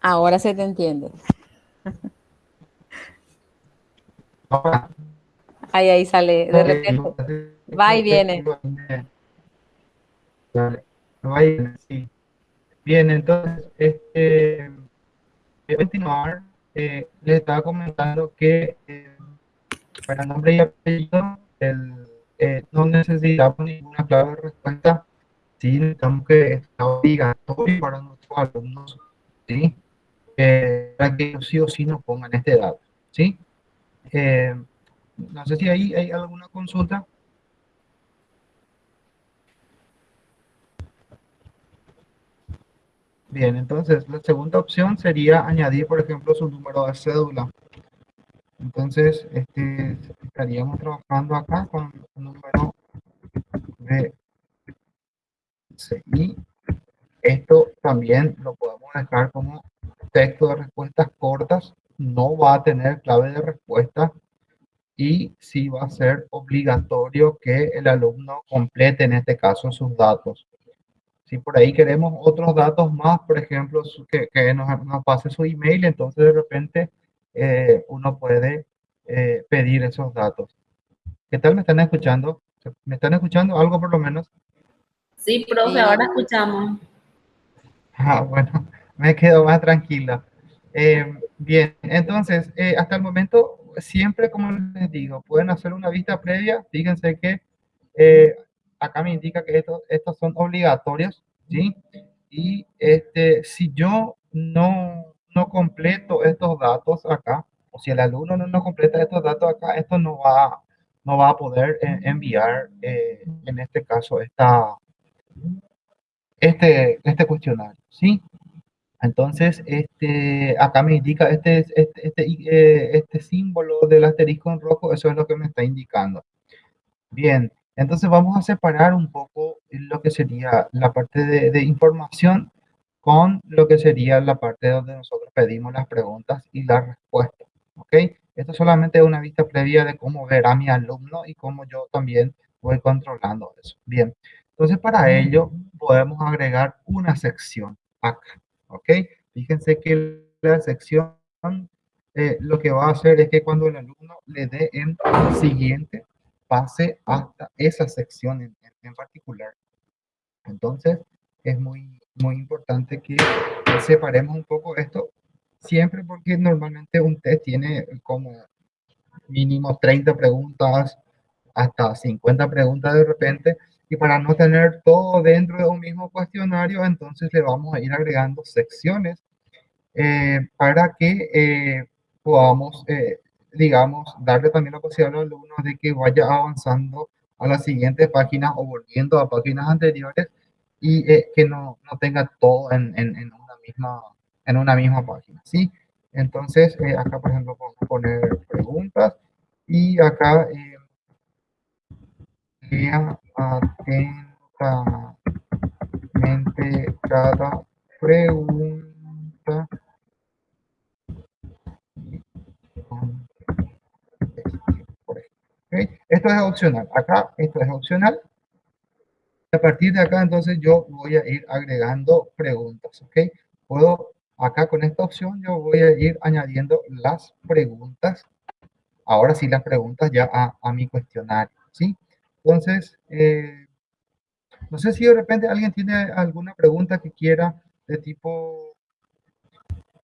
Ahora se te entiende. Ahora, Ahí, ahí sale, de repente. Va y viene. Vale, va y viene, sí. Bien, entonces, este, voy a continuar. Eh, les estaba comentando que eh, para nombre y apellido el, eh, no necesitamos ninguna clave de respuesta. Sí, necesitamos que está obligatorio para nuestros alumnos, ¿sí? Para que sí o sí nos pongan este dato, ¿sí? Eh, no sé si ahí hay alguna consulta. Bien, entonces la segunda opción sería añadir, por ejemplo, su número de cédula. Entonces, este, estaríamos trabajando acá con un número de CI. Esto también lo podemos dejar como texto de respuestas cortas. No va a tener clave de respuesta y sí va a ser obligatorio que el alumno complete en este caso sus datos. Si por ahí queremos otros datos más, por ejemplo, que, que nos, nos, pase su email, entonces de repente eh, uno puede eh, pedir esos datos. ¿Qué tal me están escuchando? ¿Me están escuchando algo por lo menos? Sí, profe, ahora escuchamos. Ah, bueno, me quedo más tranquila. Eh, bien, entonces, eh, hasta el momento, siempre como les digo, pueden hacer una vista previa. Fíjense que eh, acá me indica que estos, estos son obligatorios, ¿sí? Y este, si yo no, no completo estos datos acá, o si el alumno no, no completa estos datos acá, esto no va, no va a poder enviar, eh, en este caso, esta, este, este cuestionario, ¿sí? Entonces, este, acá me indica este, este, este, eh, este símbolo del asterisco en rojo, eso es lo que me está indicando. Bien, entonces vamos a separar un poco lo que sería la parte de, de información con lo que sería la parte donde nosotros pedimos las preguntas y las respuestas. ¿ok? Esto solamente es una vista previa de cómo verá mi alumno y cómo yo también voy controlando eso. Bien, entonces para ello podemos agregar una sección acá, ¿ok? Fíjense que la sección eh, lo que va a hacer es que cuando el alumno le dé en siguiente, pase hasta esa sección en, en particular. Entonces, es muy, muy importante que separemos un poco esto, siempre porque normalmente un test tiene como mínimo 30 preguntas, hasta 50 preguntas de repente, y para no tener todo dentro de un mismo cuestionario, entonces le vamos a ir agregando secciones eh, para que eh, podamos, eh, digamos, darle también la posibilidad al alumno de que vaya avanzando a las siguientes páginas o volviendo a páginas anteriores y que no, no, tenga todo en, en, en, una misma, en una misma página, ¿sí? Entonces, acá, por ejemplo, podemos poner preguntas y acá lea atentamente cada pregunta Esto es opcional. Acá, esto es opcional. A partir de acá, entonces, yo voy a ir agregando preguntas, ¿ok? Puedo, acá con esta opción, yo voy a ir añadiendo las preguntas. Ahora sí, las preguntas ya a, mi cuestionario, ¿sí? Entonces, eh, no sé si de repente alguien tiene alguna pregunta que quiera de tipo,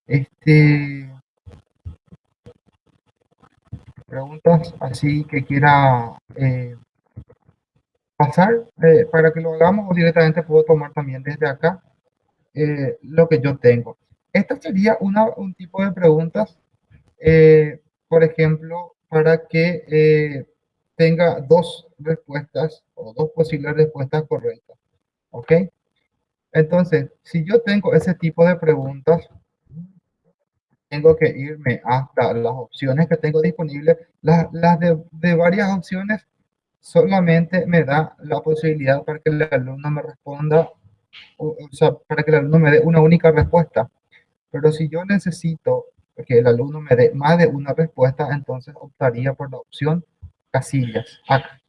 este, preguntas así que quiera eh, pasar eh, para que lo hagamos o directamente puedo tomar también desde acá lo que yo tengo. Esta sería un tipo de preguntas, por ejemplo, para que tenga dos respuestas o dos posibles respuestas correctas. ¿Ok? Entonces, si yo tengo ese tipo de preguntas, tengo que irme hasta las opciones que tengo disponibles. Las, las de, de, varias opciones solamente me da la posibilidad para que el alumno me responda, o, o sea, para que el alumno me dé una única respuesta. Pero si yo necesito que el alumno me dé más de una respuesta, entonces optaría por la opción casillas acá.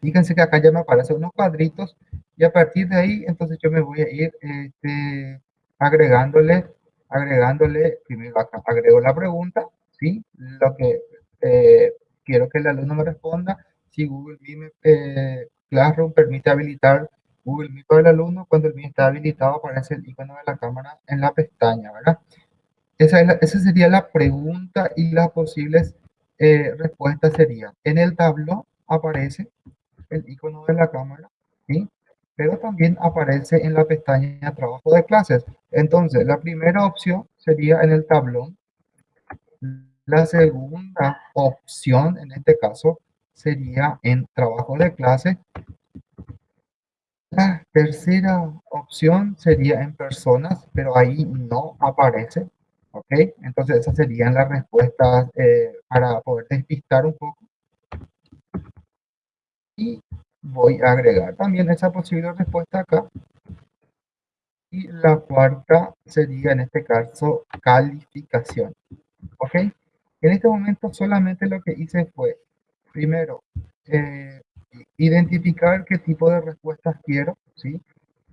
Fíjense que acá ya me aparecen unos cuadritos y a partir de ahí entonces yo me voy a ir este, agregándole, agregándole, primero acá agrego la pregunta, ¿sí? Lo que eh, quiero que el alumno me responda, Google Meet eh, Classroom permite habilitar Google Meet para el alumno, cuando el Meet está habilitado aparece el icono de la cámara en la pestaña, ¿verdad? Esa, esa sería la pregunta y las posibles eh, respuesta sería, en el tablón aparece el icono de la cámara, ¿sí? pero también aparece en la pestaña trabajo de clases. Entonces, la primera opción sería en el tablón. La segunda opción, en este caso, sería en trabajo de clase. La tercera opción sería en personas, pero ahí no aparece. ¿Ok? Entonces esas serían las respuestas eh, para poder despistar un poco. Y voy a agregar también esa posible respuesta acá. Y la cuarta sería en este caso calificación. ¿Ok? En este momento solamente lo que hice fue, primero, eh, identificar qué tipo de respuestas quiero, ¿sí?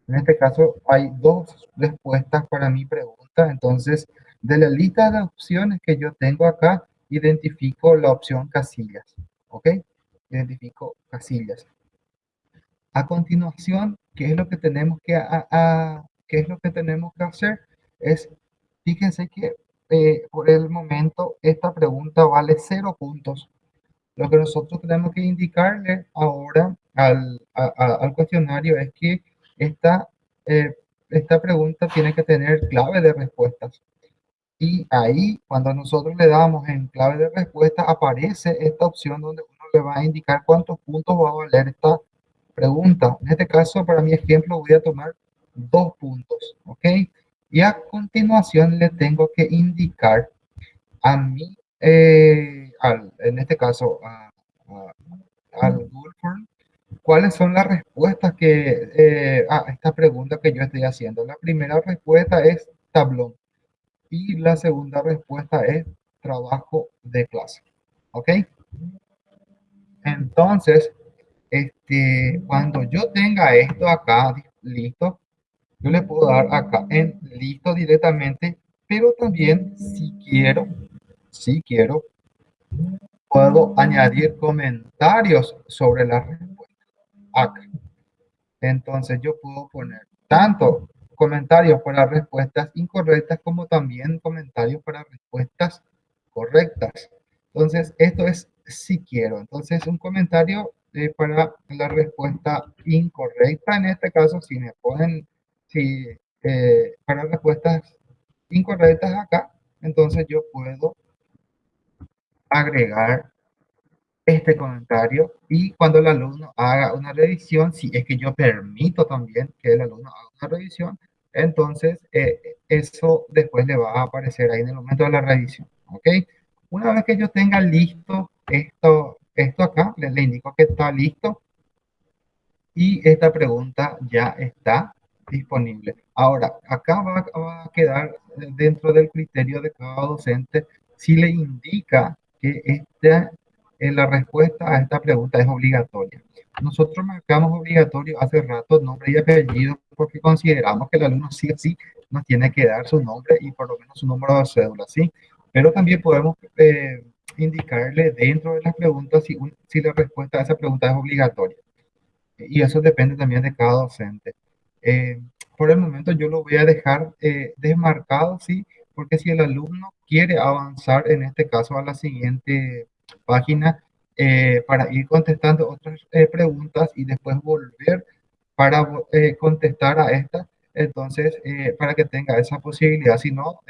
En este caso hay dos respuestas para mi pregunta, entonces de la lista de opciones que yo tengo acá, identifico la opción casillas. ¿Ok? Identifico casillas. A continuación, ¿qué es lo que tenemos que, a, ¿qué es lo que, tenemos que hacer? Es, fíjense que eh, por el momento esta pregunta vale cero puntos. Lo que nosotros tenemos que indicarle ahora al, al cuestionario es que esta, eh, esta pregunta tiene que tener clave de respuestas. Y ahí, cuando nosotros le damos en clave de respuesta, aparece esta opción donde uno le va a indicar cuántos puntos va a valer esta pregunta. En este caso, para mi ejemplo, voy a tomar dos puntos, ¿ok? Y a continuación le tengo que indicar a mí, eh, en este caso, al Google Form, cuáles son las respuestas que eh, a esta pregunta que yo estoy haciendo. La primera respuesta es tablón. Y la segunda respuesta es trabajo de clase. ¿Ok? Entonces, este, cuando yo tenga esto acá listo, yo le puedo dar acá en listo directamente pero también si quiero, si quiero, puedo añadir comentarios sobre la respuesta acá. Entonces yo puedo poner tanto comentarios para respuestas incorrectas como también comentarios para respuestas correctas. Entonces esto es si quiero. Entonces un comentario para la respuesta incorrecta. En este caso, si me ponen si, eh, para respuestas incorrectas acá, entonces yo puedo agregar este comentario y cuando el alumno haga una revisión, si es que yo permito también que el alumno haga una revisión, entonces eh, eso después le va a aparecer ahí en el momento de la revisión, ¿ok? Una vez que yo tenga listo esto, esto acá, le, indico que está listo y esta pregunta ya está disponible. Ahora, acá va, va, a quedar dentro del criterio de cada docente si le indica que esta eh, la respuesta a esta pregunta es obligatoria. Nosotros marcamos obligatorio hace rato nombre y apellido porque consideramos que el alumno sí o sí nos tiene que dar su nombre y por lo menos su número de cédula, ¿sí? Pero también podemos eh, indicarle dentro de las preguntas si, si la respuesta a esa pregunta es obligatoria. Y eso depende también de cada docente. Eh, por el momento yo lo voy a dejar desmarcado, ¿sí? Porque si el alumno quiere avanzar, en este caso, a la siguiente página eh, para ir contestando otras eh, preguntas y después volver para eh, contestar a esta. Entonces, para que tenga esa posibilidad, si no,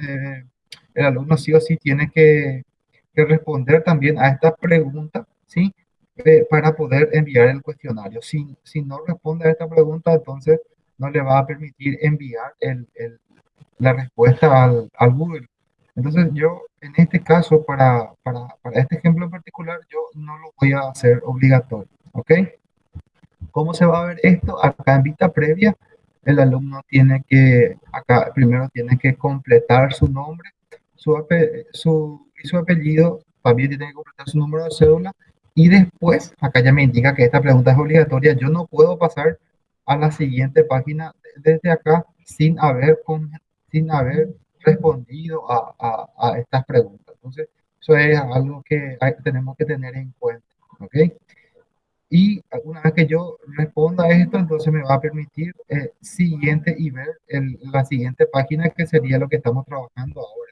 el alumno sí o sí tiene que, que responder también a esta pregunta, ¿sí? para poder enviar el cuestionario. Si, si no responde a esta pregunta, entonces no le va a permitir enviar el, la respuesta al, al Google. Entonces yo, en este caso, para, para, para, este ejemplo en particular, yo no lo voy a hacer obligatorio, ¿ok? ¿Cómo se va a ver esto? Acá en vista previa, el alumno tiene que, acá primero tiene que completar su nombre, su, su, y su apellido, también tiene que completar su número de cédula, y después, acá ya me indica que esta pregunta es obligatoria, yo no puedo pasar a la siguiente página desde acá sin haber, sin haber respondido a, a, a, estas preguntas. Entonces, eso es algo que tenemos que tener en cuenta. ¿Ok? Y una vez que yo responda esto, entonces me va a permitir eh, siguiente y ver el, la siguiente página que sería lo que estamos trabajando ahora.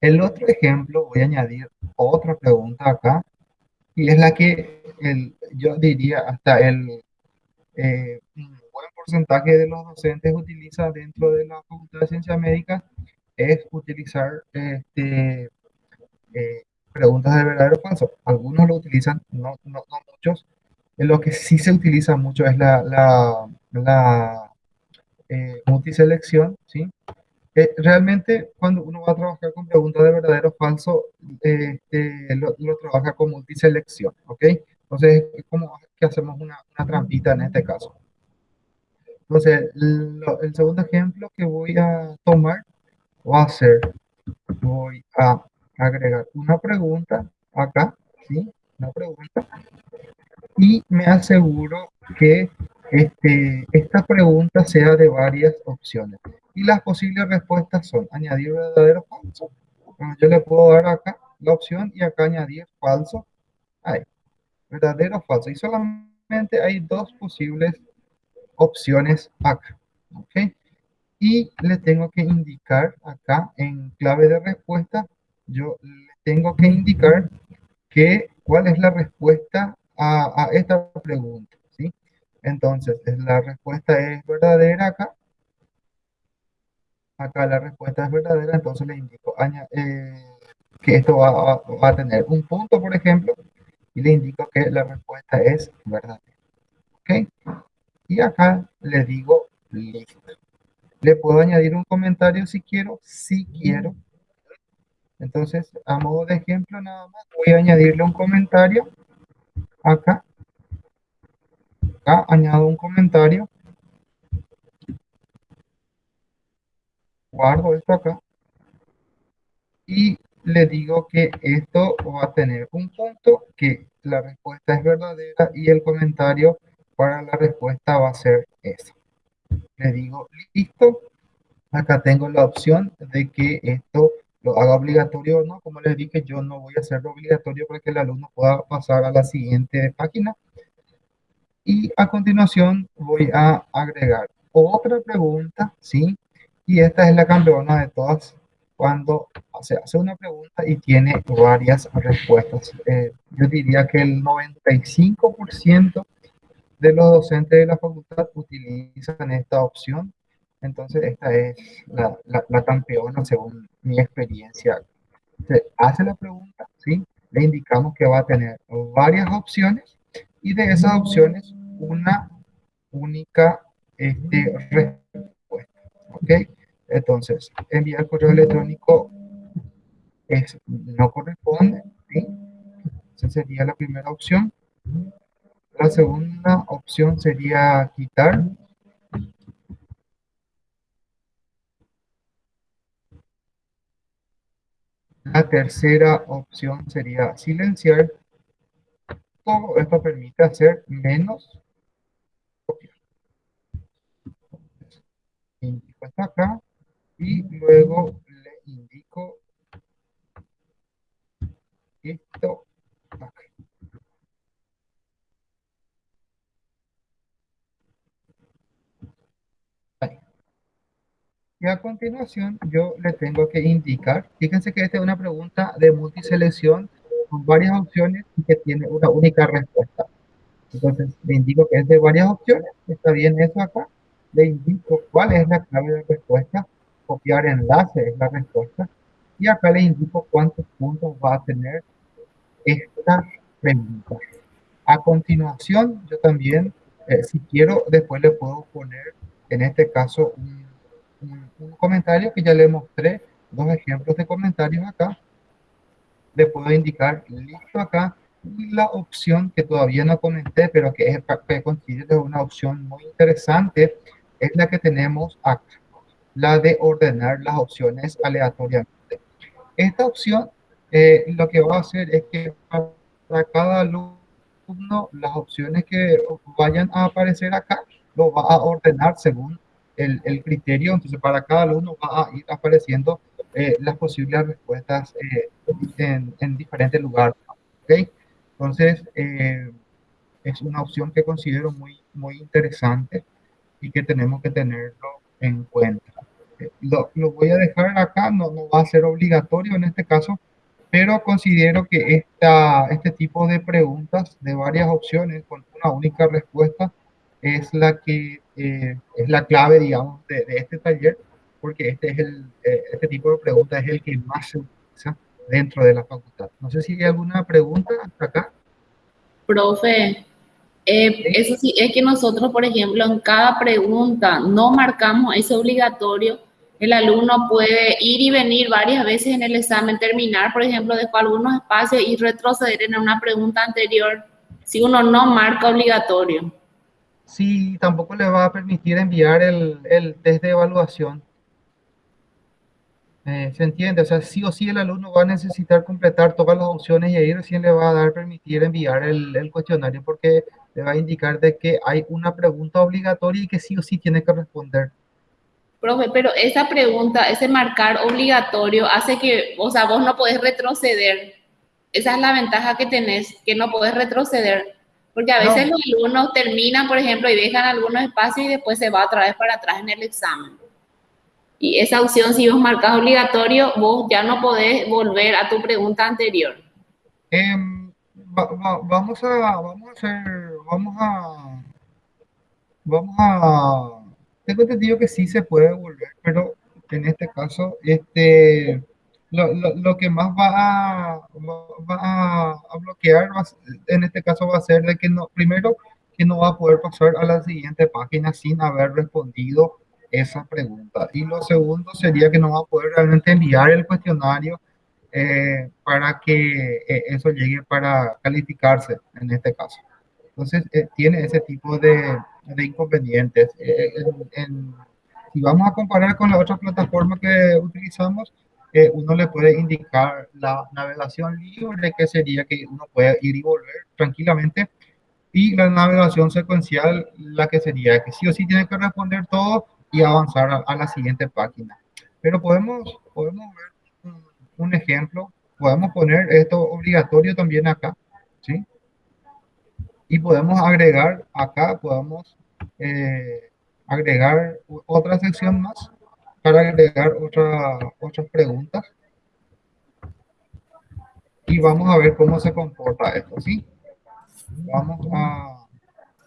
El otro ejemplo, voy a añadir otra pregunta acá, y es la que el, yo diría hasta el eh, porcentaje de los docentes utiliza dentro de la Facultad de Ciencias Médicas es utilizar este, eh, preguntas de verdadero falso. Algunos lo utilizan, no, no, no muchos. lo que sí se utiliza mucho es la, la, la eh, multiselección, ¿sí? Eh, realmente cuando uno va a trabajar con preguntas de verdadero falso, este, lo, lo, trabaja con multiselección, ¿ok? Entonces, como que hacemos una, una trampita en este caso. Entonces, el segundo ejemplo que voy a tomar va a ser, voy a agregar una pregunta acá, ¿sí? Una pregunta. Y me aseguro que este, esta pregunta sea de varias opciones. Y las posibles respuestas son añadir verdadero o falso. yo le puedo dar acá la opción y acá añadir falso. Ahí, verdadero o falso. Y solamente hay dos posibles opciones acá. ¿ok? Y le tengo que indicar acá en clave de respuesta, yo le tengo que indicar que cuál es la respuesta a, esta pregunta. ¿sí? Entonces, la respuesta es verdadera acá. Acá la respuesta es verdadera, entonces le indico eh, que esto va, va a tener un punto, por ejemplo, y le indico que la respuesta es verdadera. ¿Ok? Y acá le digo listo. Le puedo añadir un comentario si quiero, si quiero. Entonces, a modo de ejemplo nada más, voy a añadirle un comentario acá. Acá añado un comentario. Guardo esto acá. Y le digo que esto va a tener un punto, que la respuesta es verdadera y el comentario para la respuesta va a ser esa. Le digo listo, acá tengo la opción de que esto lo haga obligatorio o no. Como les dije, yo no voy a hacerlo obligatorio para que el alumno pueda pasar a la siguiente página. Y a continuación voy a agregar otra pregunta, ¿sí? Y esta es la campeona de todas cuando se hace una pregunta y tiene varias respuestas. Eh, yo diría que el 95% de los docentes de la facultad utilizan esta opción. Entonces, esta es la, la, campeona según mi experiencia. Se hace la pregunta, ¿sí? Le indicamos que va a tener varias opciones y de esas opciones una única este, respuesta. ¿Ok? Entonces, enviar correo electrónico es, no corresponde. ¿sí? Esa sería la primera opción. La segunda opción sería quitar. La tercera opción sería silenciar. Todo esto permite hacer menos copiar. Indico acá y luego le indico esto Y a continuación yo le tengo que indicar, fíjense que esta es una pregunta de multiselección con varias opciones y que tiene una única respuesta. Entonces le indico que es de varias opciones, está bien eso acá, le indico cuál es la clave de respuesta copiar enlace es la respuesta. Y acá le indico cuántos puntos va a tener esta pregunta. A continuación, yo también, eh, si quiero, después le puedo poner, en este caso, un, comentario que ya le mostré, dos ejemplos de comentarios acá. Le puedo indicar listo acá. Y la opción que todavía no comenté, pero que es considero una opción muy interesante, es la que tenemos acá la de ordenar las opciones aleatoriamente. Esta opción eh, lo que va a hacer es que para cada alumno las opciones que vayan a aparecer acá lo va a ordenar según el, el criterio. Entonces para cada alumno va a ir apareciendo eh, las posibles respuestas eh, en, en, diferentes lugares. ¿okay? Entonces es una opción que considero muy, muy interesante y que tenemos que tenerlo en cuenta. Lo, voy a dejar acá, no, no, va a ser obligatorio en este caso, pero considero que esta, este tipo de preguntas de varias opciones con una única respuesta es la que eh, es la clave, digamos, de, este taller, porque este, es el, eh, este tipo de preguntas es el que más se utiliza dentro de la facultad. No sé si hay alguna pregunta hasta acá. Profe, eh, eso sí, es que nosotros, por ejemplo, en cada pregunta no marcamos ese obligatorio. El alumno puede ir y venir varias veces en el examen, terminar, por ejemplo, dejó algunos espacios y retroceder en una pregunta anterior si uno no marca obligatorio. Sí, tampoco le va a permitir enviar el, el test de evaluación. Eh, ¿Se entiende? O sea, sí o sí el alumno va a necesitar completar todas las opciones y ahí recién le va a dar permitir enviar el, el, cuestionario porque le va a indicar de que hay una pregunta obligatoria y que sí o sí tiene que responder. Profe, pero esa pregunta, ese marcar obligatorio hace que, o sea, vos no podés retroceder. Esa es la ventaja que tenés, que no podés retroceder. Porque a veces los alumnos terminan, por ejemplo, y dejan algunos espacios y después se va otra vez para atrás en el examen. Y esa opción, si vos marcas obligatorio, vos ya no podés volver a tu pregunta anterior. Em, vamos a, vamos a hacer, vamos a, vamos a, tengo entendido que sí se puede volver, pero en este caso, este, lo, lo, que más va a, va a, bloquear, en este caso va a ser de que no, primero, que no va a poder pasar a la siguiente página sin haber respondido esa pregunta. Y lo segundo sería que no va a poder realmente enviar el cuestionario eh, para que eh, eso llegue para calificarse en este caso. Entonces, eh, tiene ese tipo de, de inconvenientes. si vamos a comparar con la otra plataforma que utilizamos, uno le puede indicar la navegación libre, que sería que uno puede ir y volver tranquilamente, y la navegación secuencial, la que sería que sí o sí tiene que responder todo y avanzar a, la siguiente página. Pero podemos, podemos ver un, ejemplo, podemos poner esto obligatorio también acá, ¿sí? Y podemos agregar acá, podemos eh, agregar otra sección más para agregar otra, otras preguntas. Y vamos a ver cómo se comporta esto, ¿sí? Vamos a,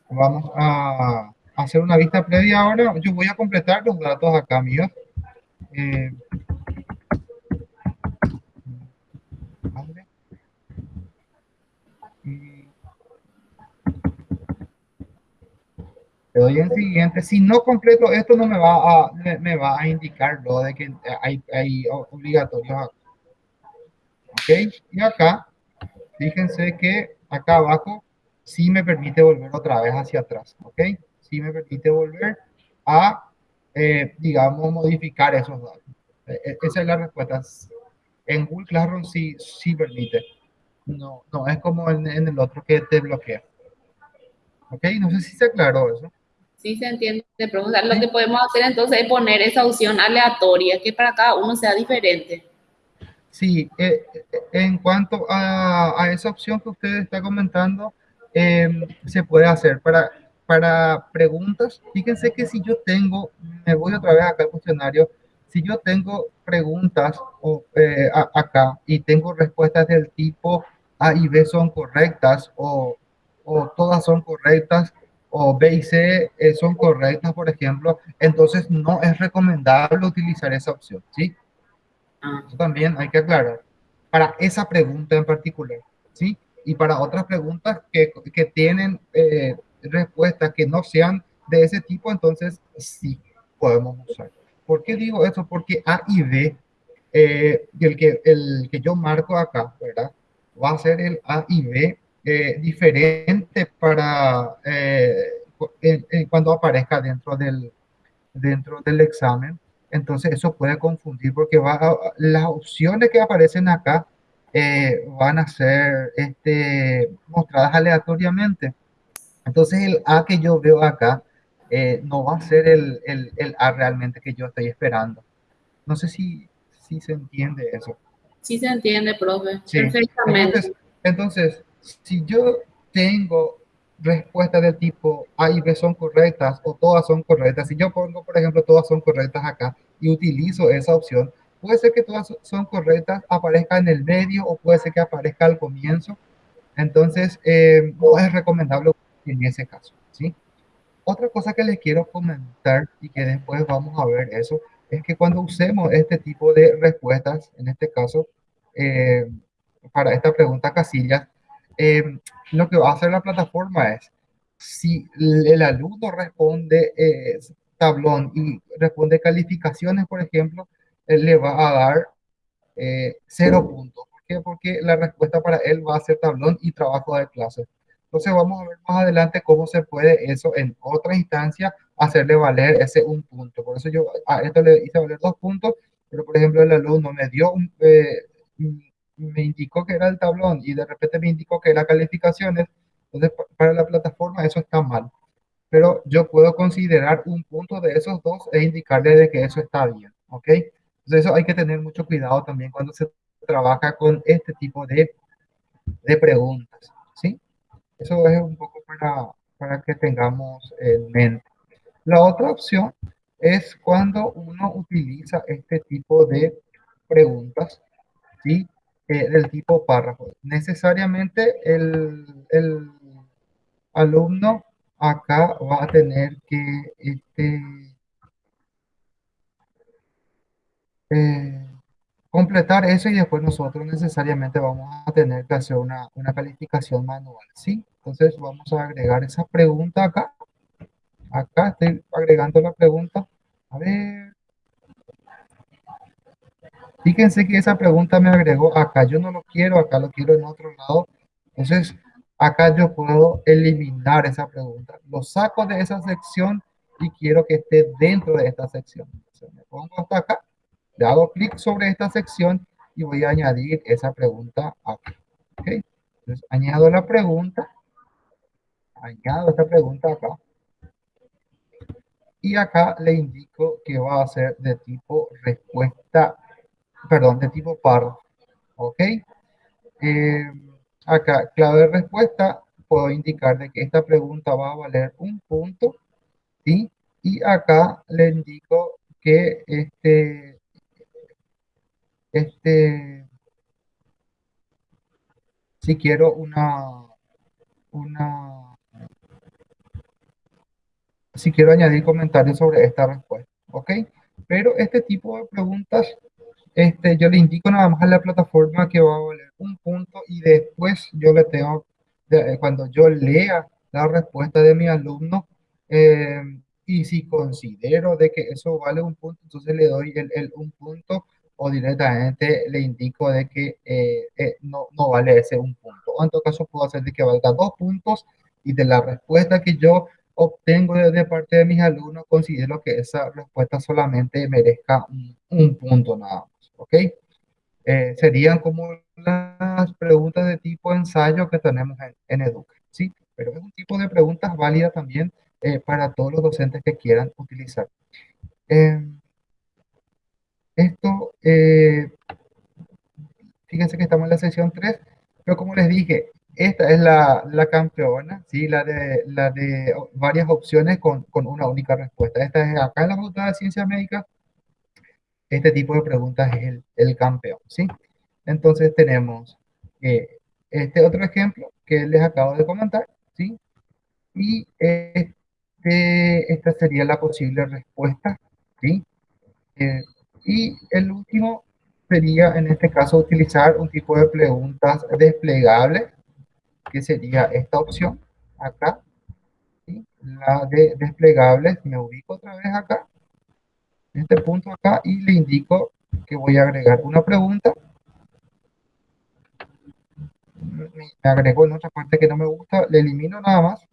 vamos a hacer una vista previa ahora. Yo voy a completar los datos acá míos. Eh, le doy en siguiente. Si no completo esto, no me va a, me, va a indicar lo de que hay, hay obligatorios Ok, y acá, fíjense que acá abajo sí me permite volver otra vez hacia atrás. Ok, sí me permite volver a, eh, digamos, modificar esos datos. E, e, esa es la respuesta. En Google Classroom sí, sí permite. No, no es como en, en el otro que te bloquea. Ok, no sé si se aclaró eso. Sí, se entiende, lo que podemos hacer entonces es poner esa opción aleatoria, que para cada uno sea diferente. Sí, eh, en cuanto a, a, esa opción que usted está comentando, em, se puede hacer para, para preguntas. Fíjense que si yo tengo, me voy otra vez acá al cuestionario, si yo tengo preguntas o, eh, acá y tengo respuestas del tipo A y B son correctas o, o todas son correctas, o B y C eh, son correctas, por ejemplo, entonces no es recomendable utilizar esa opción, ¿sí? Ah. Eso también hay que aclarar. Para esa pregunta en particular, ¿sí? Y para otras preguntas que, que tienen eh, respuestas que no sean de ese tipo, entonces sí podemos usar. ¿Por qué digo eso? Porque A y B, eh, el, que, el que yo marco acá, ¿verdad? Va a ser el A y B eh, diferente para eh, cuando aparezca dentro del, dentro del examen. Entonces eso puede confundir porque va las opciones que aparecen acá eh, van a ser este, mostradas aleatoriamente. Entonces el A que yo veo acá no va a ser el, el, el, A realmente que yo estoy esperando. No sé si, si se entiende eso. Sí se entiende, profe. Perfectamente. entonces si yo tengo respuestas del tipo A y B son correctas o todas son correctas, si yo pongo, por ejemplo, todas son correctas acá y utilizo esa opción, puede ser que todas son correctas, aparezca en el medio o puede ser que aparezca al comienzo. Entonces, eh, no es recomendable en ese caso, ¿sí? Otra cosa que les quiero comentar y que después vamos a ver eso, es que cuando usemos este tipo de respuestas, en este caso, eh, para esta pregunta casillas, eh, lo que va a hacer la plataforma es, si el alumno responde eh, tablón y responde calificaciones, por ejemplo, él le va a dar eh, cero puntos. ¿Por qué? Porque la respuesta para él va a ser tablón y trabajo de clase. Entonces vamos a ver más adelante cómo se puede eso en otra instancia hacerle valer ese un punto. Por eso yo a esto le hice valer dos puntos, pero por ejemplo el alumno me dio un, me indicó que era el tablón y de repente me indicó que era calificaciones, entonces para la plataforma eso está mal. Pero yo puedo considerar un punto de esos dos e indicarle de que eso está bien, ¿ok? Entonces eso hay que tener mucho cuidado también cuando se trabaja con este tipo de, de preguntas, ¿sí? Eso es un poco para, para que tengamos en mente. La otra opción es cuando uno utiliza este tipo de preguntas, ¿sí? Eh, del tipo párrafo. Necesariamente el, el, alumno acá va a tener que este, eh, completar eso y después nosotros necesariamente vamos a tener que hacer una, una calificación manual, ¿sí? Entonces vamos a agregar esa pregunta acá. Acá estoy agregando la pregunta. A ver, Fíjense que esa pregunta me agregó acá. Yo no lo quiero, acá lo quiero en otro lado. Entonces, acá yo puedo eliminar esa pregunta. Lo saco de esa sección y quiero que esté dentro de esta sección. Entonces, me pongo hasta acá, le hago clic sobre esta sección y voy a añadir esa pregunta acá. ¿Ok? Entonces, añado la pregunta. Añado esta pregunta acá. Y acá le indico que va a ser de tipo respuesta, perdón, de tipo párrafo. ¿Ok? Eh, acá, clave de respuesta, puedo indicar de que esta pregunta va a valer un punto. ¿sí? Y acá le indico que este, este, si quiero una, una, si quiero añadir comentarios sobre esta respuesta, ¿ok? Pero este tipo de preguntas, este, yo le indico nada más a la plataforma que va a valer un punto y después yo le tengo, cuando yo lea la respuesta de mi alumno, eh, y si considero de que eso vale un punto, entonces le doy el, el un punto o directamente le indico de que eh, eh, no, no, vale ese un punto. O en todo caso puedo hacer de que valga dos puntos y de la respuesta que yo obtengo de, parte de mis alumnos, considero que esa respuesta solamente merezca un, punto nada más. ¿Ok? Eh, serían como las preguntas de tipo ensayo que tenemos en, en Educa. ¿sí? Pero es un tipo de preguntas válida también eh, para todos los docentes que quieran utilizar. Em, esto, eh, fíjense que estamos en la sesión 3, pero como les dije, esta es la, la campeona, ¿sí? la, de, la de varias opciones con, con, una única respuesta. Esta es acá en la Facultad de Ciencias Médicas, este tipo de preguntas es el, el campeón. ¿sí? Entonces tenemos eh, este otro ejemplo que les acabo de comentar, ¿sí? y este esta sería la posible respuesta, ¿sí? Eh, y el último sería, en este caso, utilizar un tipo de preguntas desplegables, que sería esta opción, acá, ¿sí? la de desplegables, me ubico otra vez acá, este punto acá, y le indico que voy a agregar una pregunta, me agrego en otra parte que no me gusta, le elimino nada más,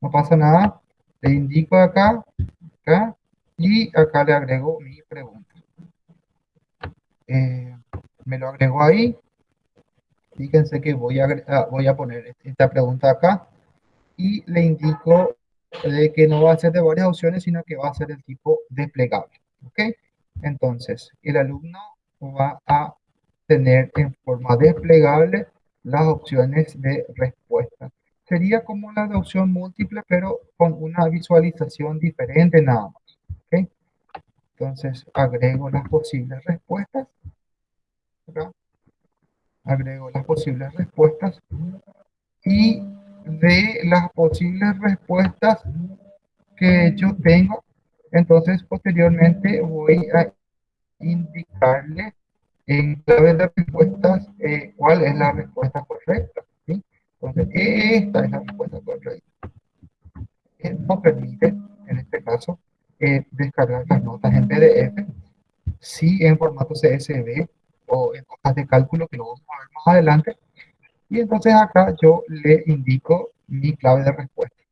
no pasa nada, le indico acá, acá, y acá le agrego mi pregunta. Eh, me lo agrego ahí. Fíjense que voy a, ah, voy a poner esta pregunta acá y le indico de que no va a ser de varias opciones, sino que va a ser el tipo desplegable. ¿Ok? Entonces, el alumno va a tener en forma desplegable las opciones de respuesta sería como la de opción múltiple, pero con una visualización diferente nada más. ¿okay? Entonces, agrego las posibles respuestas. Agrego las posibles respuestas. Y de las posibles respuestas que yo tengo, entonces posteriormente voy a indicarle en clave de respuestas eh, cuál es la respuesta correcta. Entonces, esta es la respuesta correcta. Nos permite, en este caso, eh, descargar las notas en PDF, sí en formato CSV o en hojas de cálculo, que lo vamos a ver más adelante. Y entonces acá yo le indico mi clave de respuesta.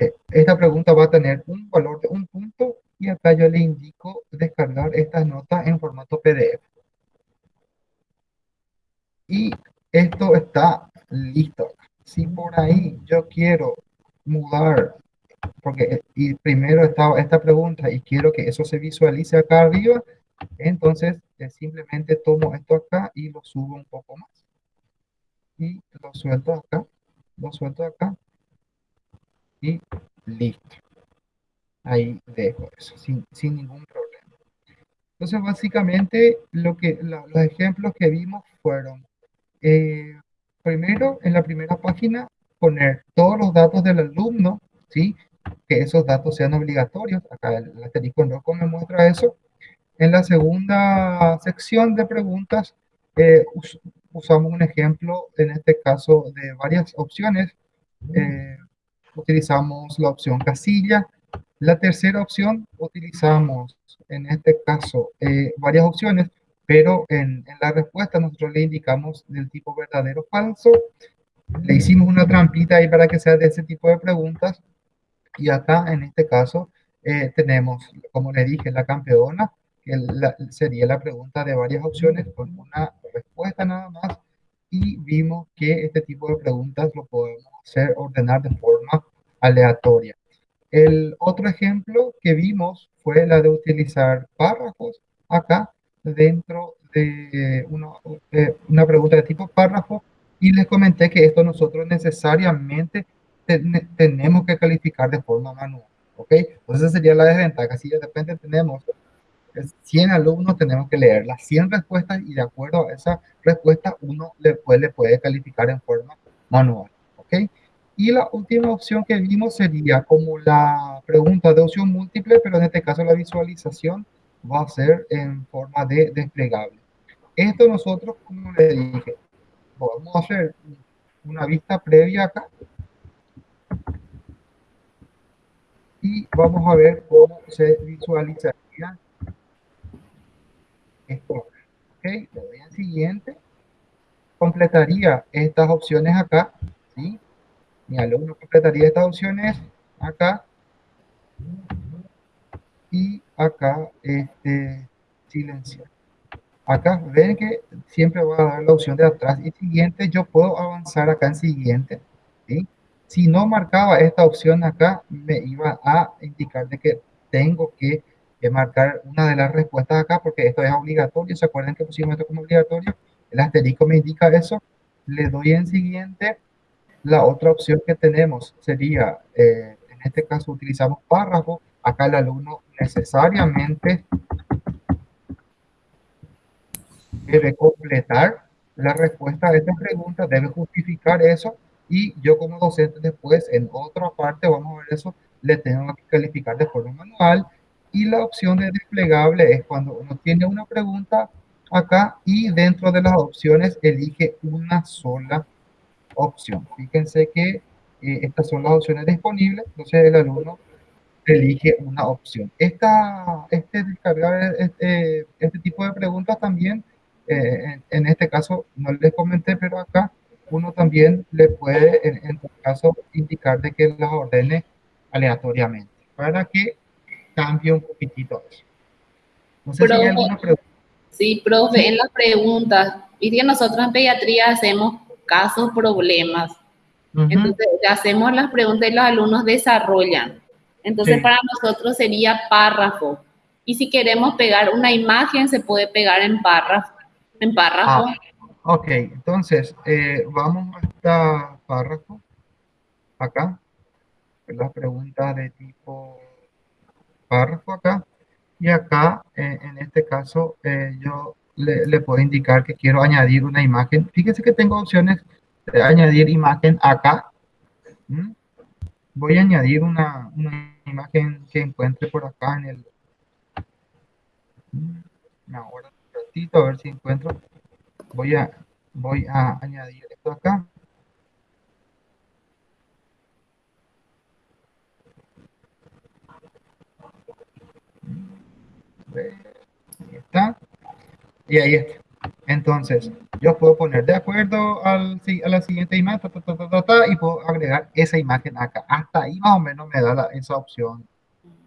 Eh, esta pregunta va a tener un valor de un punto y acá yo le indico descargar estas notas en formato PDF. Y esto está listo. Si por ahí yo quiero mudar, porque y primero estaba esta pregunta y quiero que eso se visualice acá arriba, entonces eh, simplemente tomo esto acá y lo subo un poco más. Y lo suelto acá, lo suelto acá y listo. Ahí dejo eso, sin, sin ningún problema. Entonces, básicamente, lo que, los ejemplos que vimos fueron eh, primero, en la primera página, poner todos los datos del alumno, ¿sí? Que esos datos sean obligatorios. Acá el asterisco en rojo me muestra eso. En la segunda sección de preguntas, eh, usamos un ejemplo, en este caso, de varias opciones. Eh, utilizamos la opción casilla. La tercera opción, utilizamos, en este caso, eh, varias opciones pero en, la respuesta nosotros le indicamos del tipo verdadero o falso. Le hicimos una trampita ahí para que sea de ese tipo de preguntas. Y acá, en este caso, eh, tenemos, como le dije, la campeona, que sería la pregunta de varias opciones con una respuesta nada más. Y vimos que este tipo de preguntas lo podemos hacer ordenar de forma aleatoria. El otro ejemplo que vimos fue la de utilizar párrafos acá dentro de una, una pregunta de tipo párrafo y les comenté que esto nosotros necesariamente tenemos que calificar de forma manual, ¿ok? Entonces esa sería la desventaja. Si de repente tenemos 100 alumnos, tenemos que leer las 100 respuestas y de acuerdo a esa respuesta uno después le puede calificar en forma manual, Y la última opción que vimos sería como la pregunta de opción múltiple, pero en este caso la visualización va a ser en forma de desplegable. Esto nosotros, como le dije, vamos a hacer una vista previa acá. Y vamos a ver cómo se visualizaría esto. Ok, le doy en siguiente. Completaría estas opciones acá. ¿Sí? Mi alumno completaría estas opciones acá. Y acá, este, silenciar. Acá ven que siempre va a dar la opción de atrás y siguiente. Yo puedo avanzar acá en siguiente. ¿sí? Si no marcaba esta opción acá, me iba a indicar de que tengo que marcar una de las respuestas acá porque esto es obligatorio. ¿Se acuerdan que pusimos esto como obligatorio? El asterisco me indica eso. Le doy en siguiente. La otra opción que tenemos sería, eh, en este caso utilizamos párrafo. Acá el alumno necesariamente debe completar la respuesta de esta pregunta, debe justificar eso y yo como docente después en otra parte, vamos a ver eso, le tengo que calificar de forma manual y la opción de desplegable es cuando uno tiene una pregunta acá y dentro de las opciones elige una sola opción. Fíjense que eh, estas son las opciones disponibles, entonces el alumno elige una opción. Esta, este, descargar este, este tipo de preguntas también eh, en, este caso no les comenté, pero acá uno también le puede, en, en tu caso, indicar de que las ordene aleatoriamente para que cambie un poquitito eso. No sé si hay alguna pregunta. Sí, profe, en las preguntas, y que nosotros en pediatría hacemos casos, problemas. Entonces, hacemos las preguntas y los alumnos desarrollan. Entonces, para nosotros sería párrafo. Y si queremos pegar una imagen, se puede pegar en párrafo en párrafo. Ah, ok, entonces eh, vamos a esta párrafo, acá, la pregunta de tipo párrafo acá, y acá, eh, en este caso, eh, yo le, puedo indicar que quiero añadir una imagen. Fíjense que tengo opciones de añadir imagen acá. Voy a añadir una, una, imagen que encuentre por acá en el... Ahora a ver si encuentro. Voy a, voy a añadir esto acá. Ahí está. Y ahí está. Entonces, yo puedo poner de acuerdo al, a la siguiente imagen y puedo agregar esa imagen acá. Hasta ahí más o menos me da esa opción.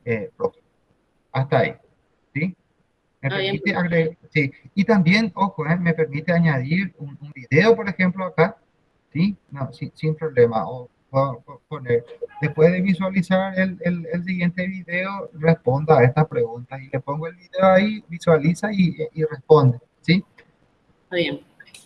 Eh, hasta ahí. ¿sí? Me permite agregar, sí. Y también, ojo, eh, me permite añadir un, video, por ejemplo, acá, ¿sí? No, sin, problema. O, poner, después de visualizar el, el, el, siguiente video, responda a esta pregunta. Y le pongo el video ahí, visualiza y, y responde, ¿sí? Está bien.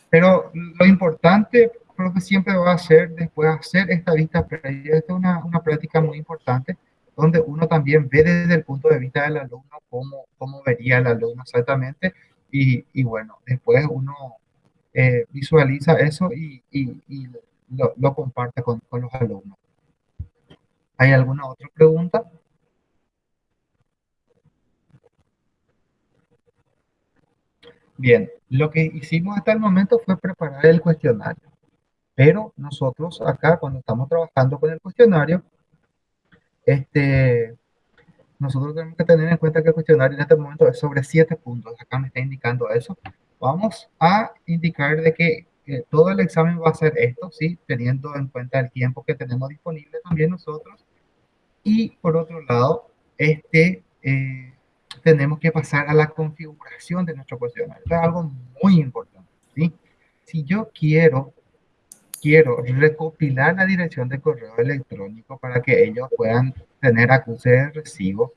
Pero lo importante, creo que siempre va a ser después hacer esta vista previa. Esta es una, una práctica muy importante donde uno también ve desde el punto de vista del alumno cómo, cómo vería el alumno exactamente y, y bueno, después uno eh, visualiza eso y, y, lo, lo, comparte con, con los alumnos. ¿Hay alguna otra pregunta? Bien, lo que hicimos hasta el momento fue preparar el cuestionario, pero nosotros acá cuando estamos trabajando con el cuestionario, este, nosotros tenemos que tener en cuenta que el cuestionario en este momento es sobre siete puntos. Acá me está indicando eso. Vamos a indicar de que todo el examen va a ser esto, ¿sí? Teniendo en cuenta el tiempo que tenemos disponible también nosotros. Y por otro lado, este, eh, tenemos que pasar a la configuración de nuestro cuestionario. es algo muy importante, ¿sí? Si yo quiero quiero recopilar la dirección de correo electrónico para que ellos puedan tener acuse de recibo.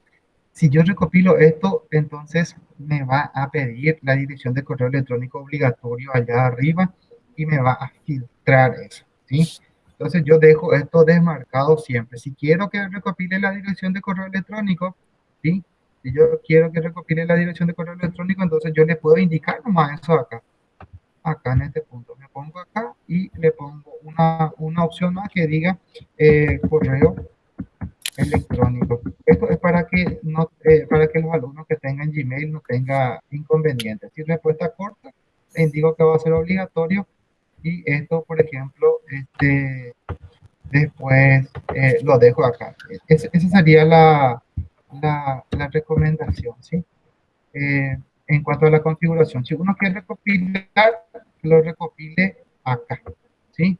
Si yo recopilo esto, entonces me va a pedir la dirección de correo electrónico obligatorio allá arriba y me va a filtrar eso, ¿sí? Entonces yo dejo esto desmarcado siempre. Si quiero que recopile la dirección de correo electrónico, ¿sí? Si yo quiero que recopile la dirección de correo electrónico, entonces yo le puedo indicar nomás eso acá. Acá en este punto. Me pongo acá y le pongo una, una opción más que diga eh, correo electrónico. Esto es para que, no, eh, para que los alumnos que tengan Gmail no tengan inconvenientes. Si respuesta corta, le indico que va a ser obligatorio y esto, por ejemplo, este, después eh, lo dejo acá. esa sería la, la, la recomendación, ¿sí? Eh, en cuanto a la configuración, si uno quiere recopilar, lo recopile acá, ¿sí?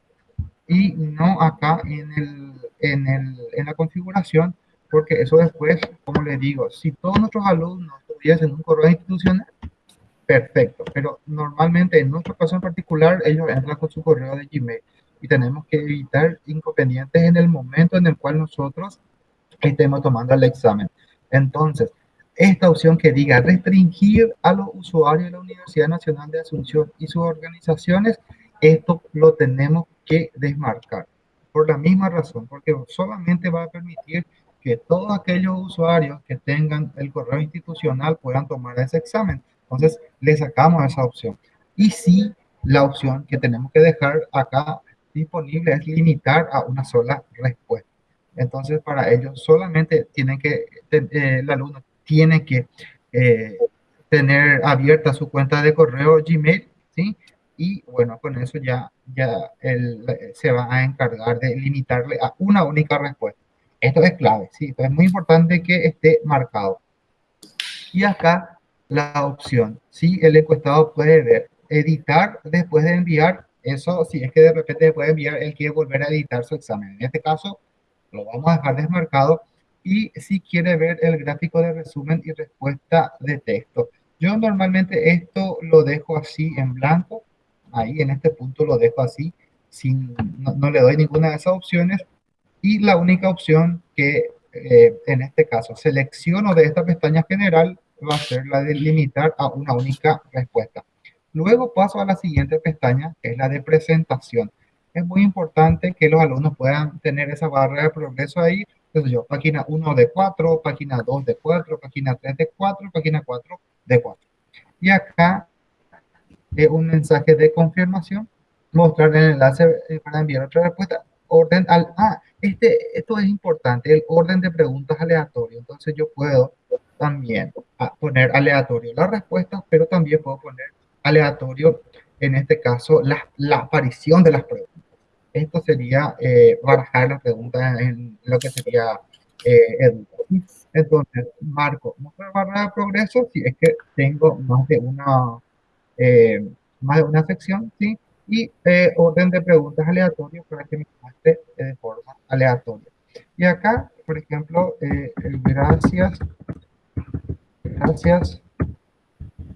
Y no acá en, el, en, el, en la configuración, porque eso después, como le digo, si todos nuestros alumnos tuviesen un correo institucional, perfecto, pero normalmente en nuestro caso en particular, ellos entran con su correo de Gmail y tenemos que evitar inconvenientes en el momento en el cual nosotros estemos tomando el examen. Entonces, esta opción que diga restringir a los usuarios de la Universidad Nacional de Asunción y sus organizaciones, esto lo tenemos que desmarcar. Por la misma razón, porque solamente va a permitir que todos aquellos usuarios que tengan el correo institucional puedan tomar ese examen. Entonces, le sacamos esa opción. Y sí, la opción que tenemos que dejar acá disponible es limitar a una sola respuesta. Entonces, para ellos solamente tienen que, eh, el alumno tiene que eh, tener abierta su cuenta de correo Gmail, ¿sí? Y bueno, con eso ya, ya él se va a encargar de limitarle a una única respuesta. Esto es clave, ¿sí? es muy importante que esté marcado. Y acá la opción, ¿sí? El encuestado puede ver, editar después de enviar, eso si es que de repente puede enviar, él quiere volver a editar su examen. En este caso, lo vamos a dejar desmarcado y si quiere ver el gráfico de resumen y respuesta de texto. Yo normalmente esto lo dejo así en blanco, ahí en este punto lo dejo así, sin, no, le doy ninguna de esas opciones y la única opción que eh, en este caso selecciono de esta pestaña general va a ser la de limitar a una única respuesta. Luego paso a la siguiente pestaña, que es la de presentación es muy importante que los alumnos puedan tener esa barra de progreso ahí. Entonces yo, página 1 de 4, página 2 de 4, página 3 de 4, página 4 de 4. Y acá es un mensaje de confirmación, mostrar el enlace eh, para enviar otra respuesta. Orden al... Ah, este, esto es importante, el orden de preguntas aleatorio. Entonces yo puedo también ah, poner aleatorio las respuestas, pero también puedo poner aleatorio, en este caso, la, la aparición de las preguntas esto sería eh, barajar la pregunta en lo que sería eh, Entonces, marco nuestra barra de progreso si es que tengo más de una, eh, más de una sección, ¿sí? Y eh, orden de preguntas aleatorias para que me muestre de forma aleatoria. Y acá, por ejemplo, gracias, gracias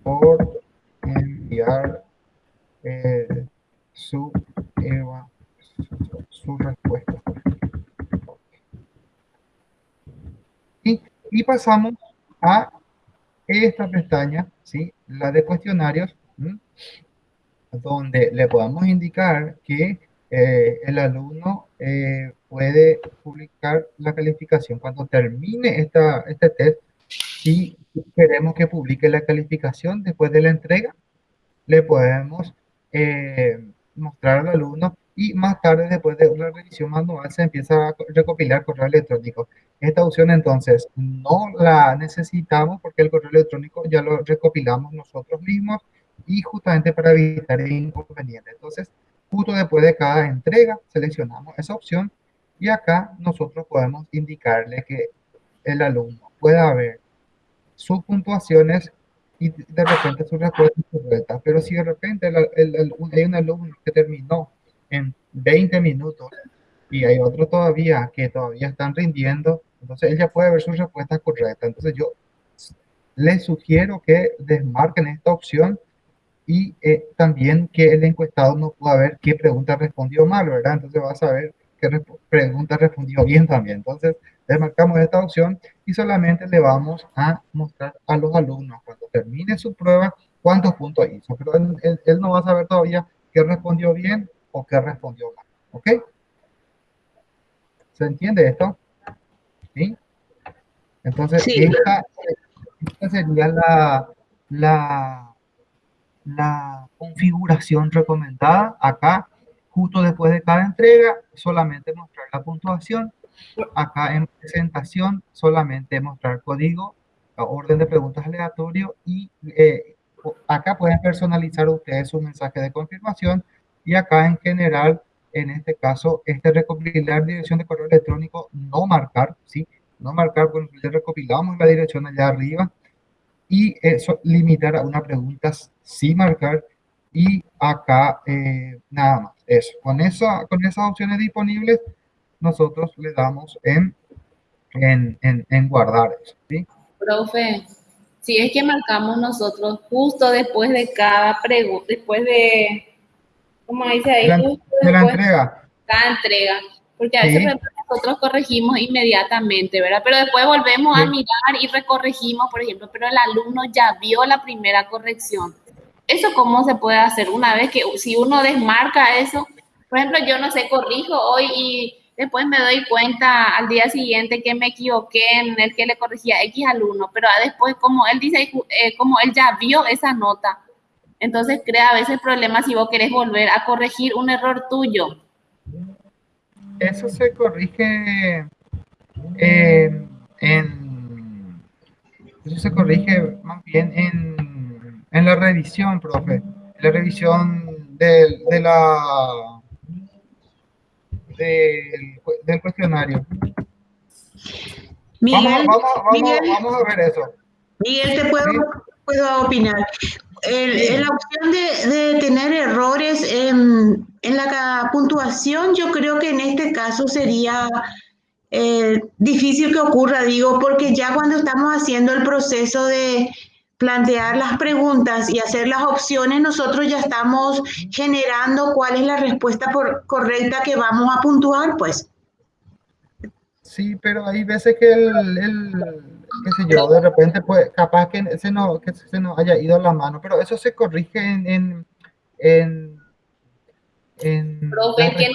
por enviar su Eva su respuesta. Y, pasamos a esta pestaña, ¿sí? la de cuestionarios, donde le podemos indicar que eh, el alumno eh, puede publicar la calificación cuando termine esta, este test. Si queremos que publique la calificación después de la entrega, le podemos eh, mostrar al alumno y más tarde, después de una revisión manual, se empieza a recopilar correo electrónico. Esta opción entonces no la necesitamos porque el correo electrónico ya lo recopilamos nosotros mismos y justamente para evitar inconvenientes. Entonces, justo después de cada entrega, seleccionamos esa opción y acá nosotros podemos indicarle que el alumno pueda ver sus puntuaciones y de repente su respuesta correcta. Pero si de repente hay un alumno que terminó en 20 minutos y hay otros todavía que todavía están rindiendo, entonces ella puede ver su respuesta correcta. Entonces yo les sugiero que desmarquen esta opción y eh, también que el encuestado no pueda ver qué pregunta respondió mal, ¿verdad? Entonces va a saber qué pregunta respondió bien también. Entonces marcamos esta opción y solamente le vamos a mostrar a los alumnos cuando termine su prueba cuántos puntos hizo. Pero él, no va a saber todavía qué respondió bien o qué respondió mal. ¿Ok? ¿Se entiende esto? ¿Sí? Entonces, Esta, sería la, la, la configuración recomendada. Acá, justo después de cada entrega, solamente mostrar la puntuación. Acá en presentación, solamente mostrar código, orden de preguntas aleatorio y eh, acá pueden personalizar ustedes su mensaje de confirmación y acá en general, en este caso, este recopilar dirección de correo electrónico, no marcar, ¿sí? no marcar, bueno, le recopilamos la dirección allá arriba y eso limitar a una pregunta sin marcar y acá eh, nada más, eso. Con, esa, con esas opciones disponibles, nosotros le damos en, en, en, guardar eso, ¿sí? Profe, si es que marcamos nosotros justo después de cada pregunta, después de, ¿cómo dice ahí? de la entrega. Cada entrega. Porque a veces nosotros corregimos inmediatamente, ¿verdad? Pero después volvemos a mirar y recorregimos, por ejemplo, pero el alumno ya vio la primera corrección. ¿Eso cómo se puede hacer? Una vez que, si uno desmarca eso, por ejemplo, yo no sé, corrijo hoy y después me doy cuenta al día siguiente que me equivoqué en el que le corregía X alumno, pero después, como él dice, eh, como él ya vio esa nota, entonces crea a veces problemas si vos querés volver a corregir un error tuyo eso se corrige en, eso se corrige más bien en, en la revisión, profe, la revisión de, de la del, del cuestionario. Miguel, vamos, vamos, vamos, a ver eso. Miguel, te puedo, puedo opinar. El, la opción de, tener errores en, la puntuación, yo creo que en este caso sería eh, difícil que ocurra, digo, porque ya cuando estamos haciendo el proceso de plantear las preguntas y hacer las opciones, nosotros ya estamos generando cuál es la respuesta correcta que vamos a puntuar, pues. Sí, pero hay veces que el qué sé yo, de repente pues capaz que se nos, que se nos haya ido la mano, pero eso se corrige en... en, en, en Profe, que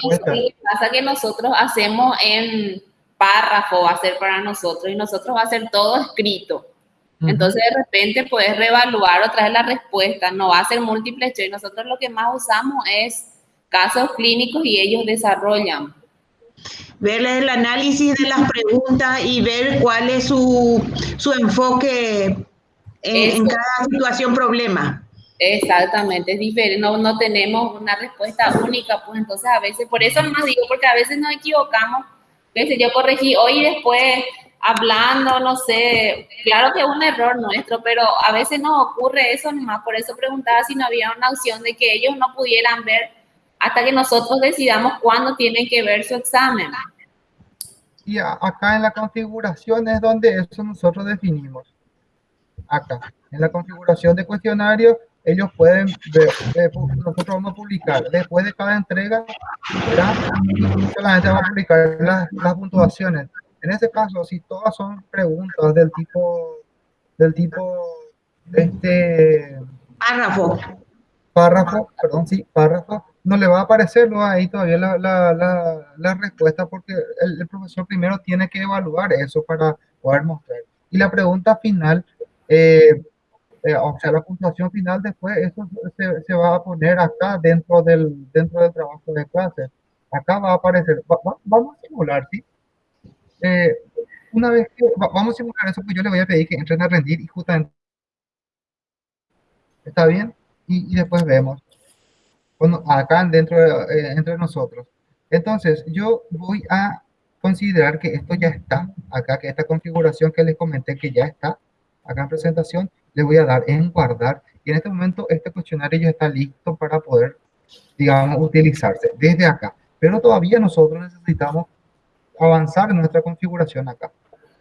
pasa que nosotros hacemos en párrafo, va a ser para nosotros, y nosotros va a ser todo escrito. Entonces, de repente puedes reevaluar otra vez la respuesta, no va a ser múltiple choice. Nosotros lo que más usamos es casos clínicos y ellos desarrollan ver el análisis de las preguntas y ver cuál es su, su enfoque en, cada situación problema. Exactamente, es diferente, no, no tenemos una respuesta única, pues entonces a veces, por eso más digo, porque a veces nos equivocamos, yo corregí hoy y después hablando, no sé, claro que es un error nuestro, pero a veces nos ocurre eso nomás, por eso preguntaba si no había una opción de que ellos no pudieran ver hasta que nosotros decidamos cuándo tienen que ver su examen. Y acá en la configuración es donde eso nosotros definimos. Acá, en la configuración de cuestionario, ellos pueden ver, nosotros vamos a publicar después de cada entrega, solamente vamos a publicar las, las puntuaciones. En este caso, si todas son preguntas del tipo, del tipo, este... Párrafo. Párrafo, perdón, sí, párrafo no le va a aparecer ahí todavía la, la, la, respuesta porque el, profesor primero tiene que evaluar eso para poder mostrar. Y la pregunta final, eh, eh, o sea, la puntuación final después, eso se, se, va a poner acá dentro del, dentro del trabajo de clase. Acá va a aparecer, vamos a simular, ¿sí? Eh, una vez que vamos a simular eso, pues yo le voy a pedir que entren a rendir y justamente... ¿Está bien? y, y después vemos acá dentro de, eh, entre nosotros. Entonces, yo voy a considerar que esto ya está, acá que esta configuración que les comenté que ya está, acá en presentación, le voy a dar en guardar. Y en este momento este cuestionario ya está listo para poder, digamos, utilizarse desde acá. Pero todavía nosotros necesitamos avanzar en nuestra configuración acá.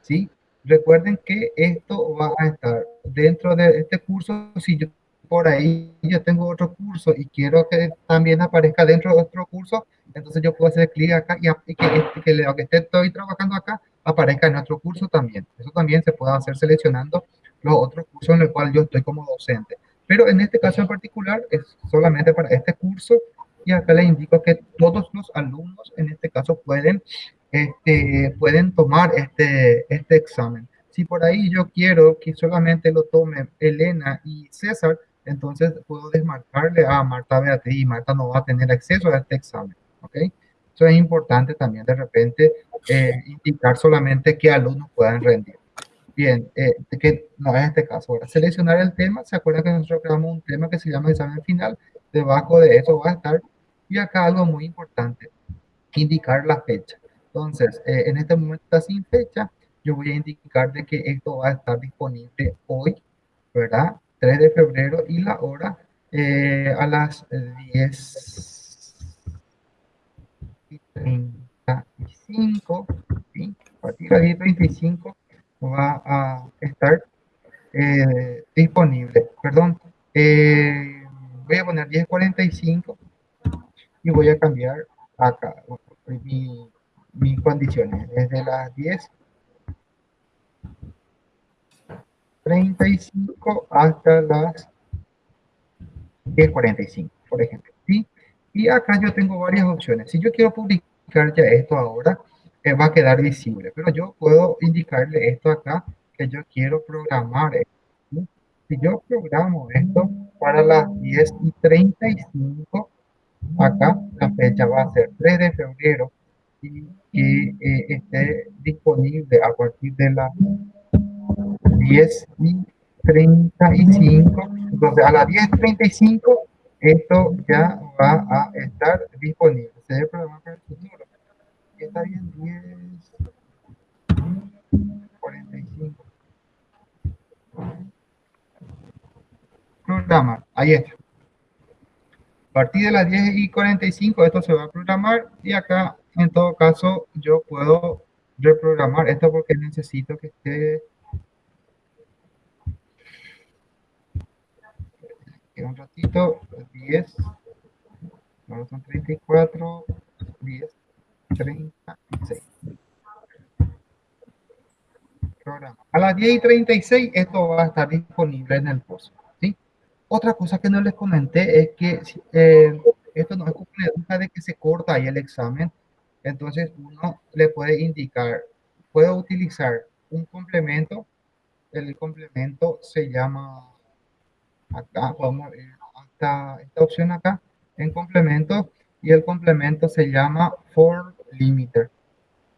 ¿sí? Recuerden que esto va a estar dentro de este curso. Si yo por ahí yo tengo otro curso y quiero que también aparezca dentro de otro curso, entonces yo puedo hacer clic acá y, que, este, que lo que estoy trabajando acá aparezca en otro curso también. Eso también se puede hacer seleccionando los otros cursos en los cuales yo estoy como docente. Pero en este caso en particular es solamente para este curso y acá les indico que todos los alumnos en este caso pueden, este, pueden tomar este, este examen. Si por ahí yo quiero que solamente lo tomen Elena y César, entonces puedo desmarcarle a Marta Beatriz y Marta no va a tener acceso a este examen. ¿ok? Eso es importante también de repente eh, indicar solamente qué alumnos puedan rendir. Bien, eh, que no es este caso. Ahora, seleccionar el tema. ¿Se acuerdan que nosotros creamos un tema que se llama examen final? Debajo de eso va a estar. Y acá algo muy importante, indicar la fecha. Entonces, eh, en este momento está sin fecha. Yo voy a indicar de que esto va a estar disponible hoy, ¿verdad? 3 de febrero y la hora eh, a las 10 y 35, ¿sí? a partir de las 10 35 va a estar eh, disponible. Perdón, eh, voy a poner 10.45 y voy a cambiar acá mi, mis condiciones desde las 10 35 hasta las 10.45, por ejemplo. ¿sí? Y acá yo tengo varias opciones. Si yo quiero publicar ya esto ahora, eh, va a quedar visible. Pero yo puedo indicarle esto acá, que yo quiero programar esto. Si yo programo esto para las 10 y 35, acá la fecha va a ser 3 de febrero y que eh, esté disponible a partir de las 10 y 35. Entonces, a las 10.35, esto ya va a estar disponible. Se debe programar para el futuro. Y está bien, 10, 45. Programar, ahí está. A partir de las 10 y 45 esto se va a programar y acá en todo caso yo puedo reprogramar esto porque necesito que esté un ratito, 10, ahora son 34, 10, 36. Programa. A las 10 y 36 esto va a estar disponible en el curso. ¿sí? Otra cosa que no les comenté es que eh, esto no es una de que se corta ahí el examen. Entonces uno le puede indicar, puede utilizar un complemento. El complemento se llama acá vamos a ver esta opción acá en complemento y el complemento se llama for limiter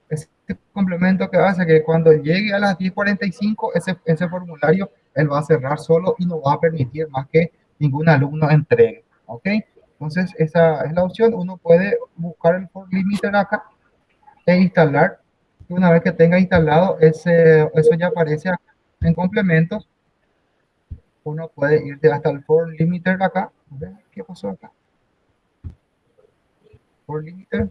este complemento que hace que cuando llegue a las 10.45 ese, ese formulario él va a cerrar solo y no va a permitir más que ningún alumno entregue ok entonces esa es la opción uno puede buscar el for limiter acá e instalar y una vez que tenga instalado ese eso ya aparece acá en complementos uno puede irte hasta el for limiter acá. ¿Qué pasó acá? For limiter.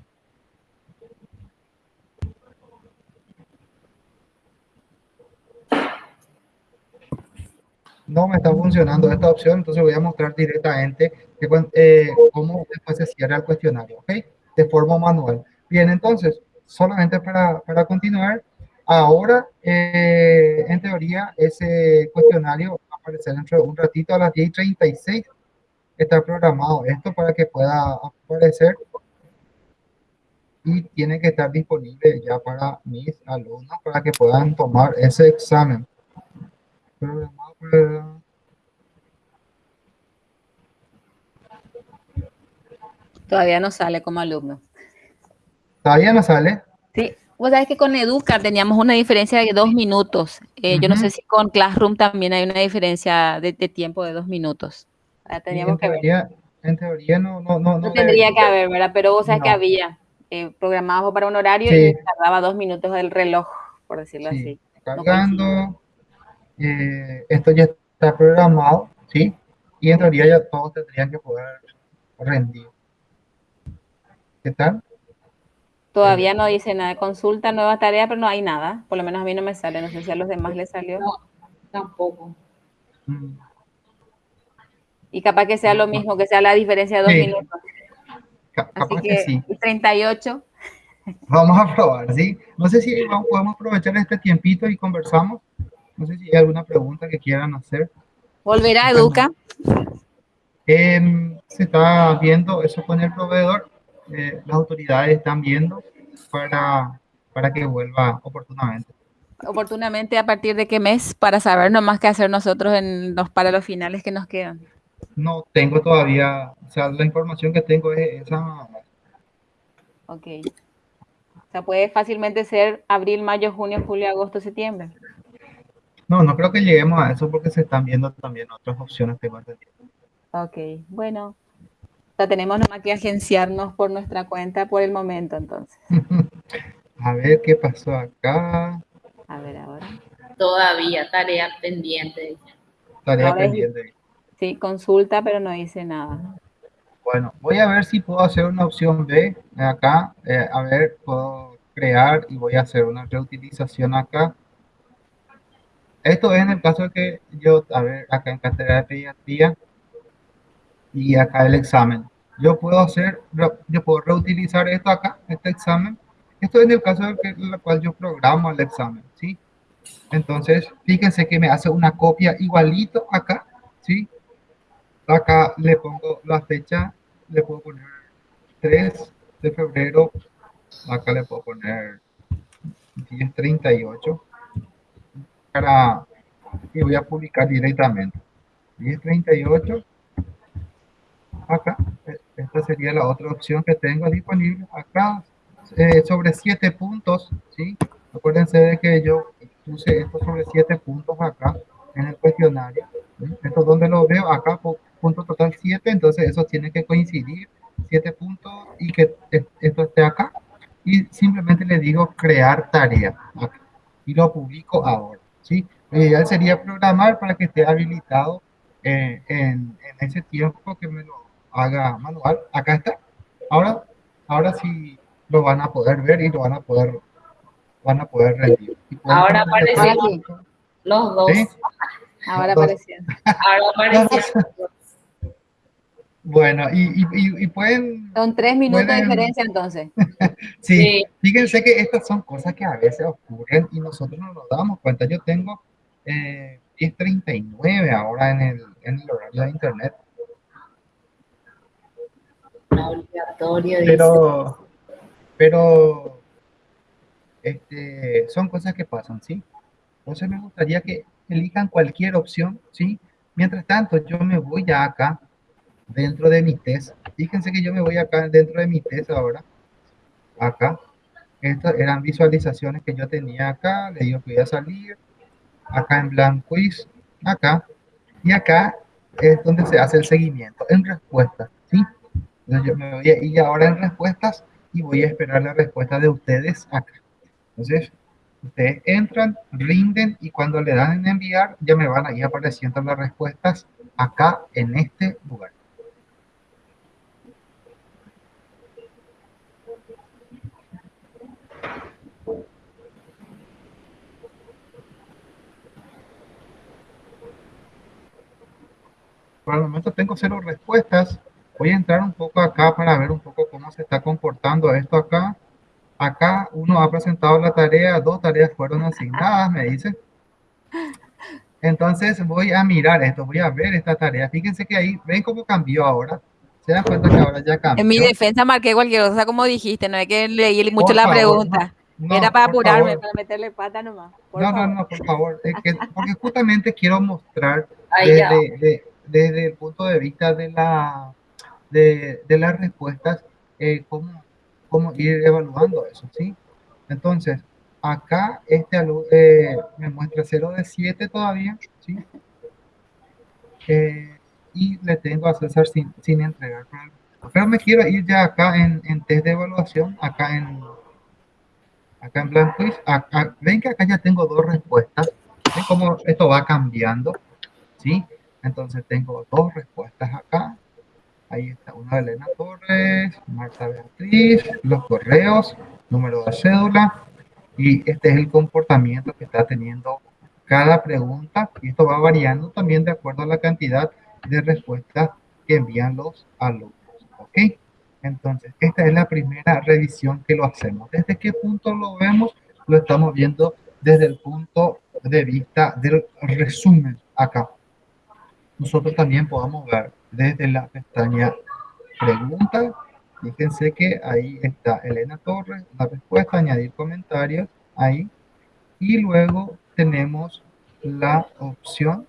No me está funcionando esta opción, entonces voy a mostrar directamente eh, cómo después se cierra el cuestionario, ¿ok? De forma manual. Bien, entonces, solamente para, para continuar, ahora, eh, en teoría, ese cuestionario aparecer dentro de un ratito a las 10.36. Está programado esto para que pueda aparecer y tiene que estar disponible ya para mis alumnos para que puedan tomar ese examen. Todavía no sale como alumno. ¿Todavía no sale? Sí, Vos sabés que con Educar teníamos una diferencia de dos minutos. Eh, yo no sé si con Classroom también hay una diferencia de, tiempo de dos minuos. teníamos en, que teoría, ver. en teoría no, no, no, no tendría que haber, ¿verdad? Pero vos sabés que había eh, programado para un horario y tardaba dos minutos el reloj, por decirlo así. Cargando, eh, esto ya está programado, ¿sí? Y en teoría ya todos tendrían que poder rendir. ¿Qué tal? Todavía no dice nada de consulta, nueva tarea, pero no hay nada. Por lo menos a mí no me sale. No sé si a los demás les salió. No, tampoco. Y capaz que sea lo mismo, que sea la diferencia de dos minutos. Así que, sí. 38. Vamos a probar, ¿sí? No sé si podemos aprovechar este tiempito y conversamos. No sé si hay alguna pregunta que quieran hacer. Volverá a Educa. Em, se está viendo eso con el proveedor. Eh, las autoridades están viendo para, para que vuelva oportunamente. Oportunamente, ¿a partir de qué mes? Para saber nomás qué hacer nosotros en los, para los finales que nos quedan. No tengo todavía, o sea, la información que tengo es esa. Ok. O sea, puede fácilmente ser abril, mayo, junio, julio, agosto, septiembre. No, no creo que lleguemos a eso porque se están viendo también otras opciones que van Ok, bueno. Sea, tenemos nomás que agenciarnos por nuestra cuenta por el momento, entonces. a ver qué pasó acá. A ver ahora. Todavía, tarea pendiente. Tarea pendiente. Sí, consulta, pero no dice nada. Bueno, voy a ver si puedo hacer una opción B acá. Eh, a ver, puedo crear y voy a hacer una reutilización acá. Esto es en el caso de que yo, a ver, acá en cátedra de pediatría y acá el examen. Yo puedo hacer, yo puedo reutilizar esto acá, este examen. Esto es en el caso en el cual yo programo el examen, ¿sí? Entonces, fíjense que me hace una copia igualito acá, ¿sí? Acá le pongo la fecha, le puedo poner 3 de febrero, acá le puedo poner 1038 para y voy a publicar directamente 1038 acá esta sería la otra opción que tengo disponible acá eh, sobre 7 puntos ¿sí? acuérdense de que yo puse esto sobre 7 puntos acá en el cuestionario esto donde lo veo acá punto total 7 entonces eso tiene que coincidir 7 puntos y que esto esté acá y simplemente le digo crear tarea y lo publico ahora ¿sí? Lo ideal sería programar para que esté habilitado eh, en, en, ese tiempo que me lo haga manual. Acá está. Ahora, ahora sí lo van a poder ver y lo van a poder, van a poder rendir. Ahora aparecieron los dos. Ahora aparecieron. Ahora aparecieron. Bueno, y, y, y, pueden... Son tres minutos de diferencia entonces. sí, fíjense que estas son cosas que a veces ocurren y nosotros no nos damos cuenta. Yo tengo eh, 10.39 ahora en el, en el horario de internet. Obligatorio. Pero, pero este, son cosas que pasan, ¿sí? Entonces me gustaría que elijan cualquier opción, ¿sí? Mientras tanto, yo me voy ya acá dentro de mi test. Fíjense que yo me voy acá dentro de mi test ahora. Acá. Estas eran visualizaciones que yo tenía acá. Le digo que voy a salir. Acá en blanco quiz. Acá. Y acá es donde se hace el seguimiento. En respuestas. ¿sí? Entonces yo me voy a ir ahora en respuestas y voy a esperar la respuesta de ustedes acá. Entonces, ustedes entran, rinden y cuando le dan en enviar, ya me van a ir apareciendo las respuestas acá en este lugar. por el momento tengo cero respuestas. Voy a entrar un poco acá para ver un poco cómo se está comportando esto acá. Acá uno ha presentado la tarea, dos tareas fueron asignadas, me dice. Entonces voy a mirar esto, voy a ver esta tarea. Fíjense que ahí, ven cómo cambió ahora. Se dan cuenta que ahora ya cambió. En mi defensa marqué cualquier cosa, como dijiste, no es que leí mucho la pregunta. Era para apurarme, para meterle pata nomás. no, no, no, por favor. porque justamente quiero mostrar desde, desde el punto de vista de, la, de, las respuestas, eh, cómo, cómo, ir evaluando eso, ¿sí? Entonces, acá este eh, me muestra 0 de 7 todavía, ¿sí? Eh, y le tengo a César sin, sin entregar. Pero me quiero ir ya acá en, en test de evaluación, acá en acá en blanco. ven que acá ya tengo dos respuestas. ¿Ven cómo esto va cambiando? ¿Sí? Entonces tengo dos respuestas acá. Ahí está una de Elena Torres, Marta Beatriz, los correos, número de cédula. Y este es el comportamiento que está teniendo cada pregunta. Y esto va variando también de acuerdo a la cantidad de respuestas que envían los alumnos. ¿Ok? Entonces, esta es la primera revisión que lo hacemos. ¿Desde qué punto lo vemos? Lo estamos viendo desde el punto de vista del resumen acá. Nosotros también podemos ver desde la pestaña pregunta. Fíjense que ahí está Elena Torres, la respuesta, añadir comentarios, ahí. Y luego tenemos la opción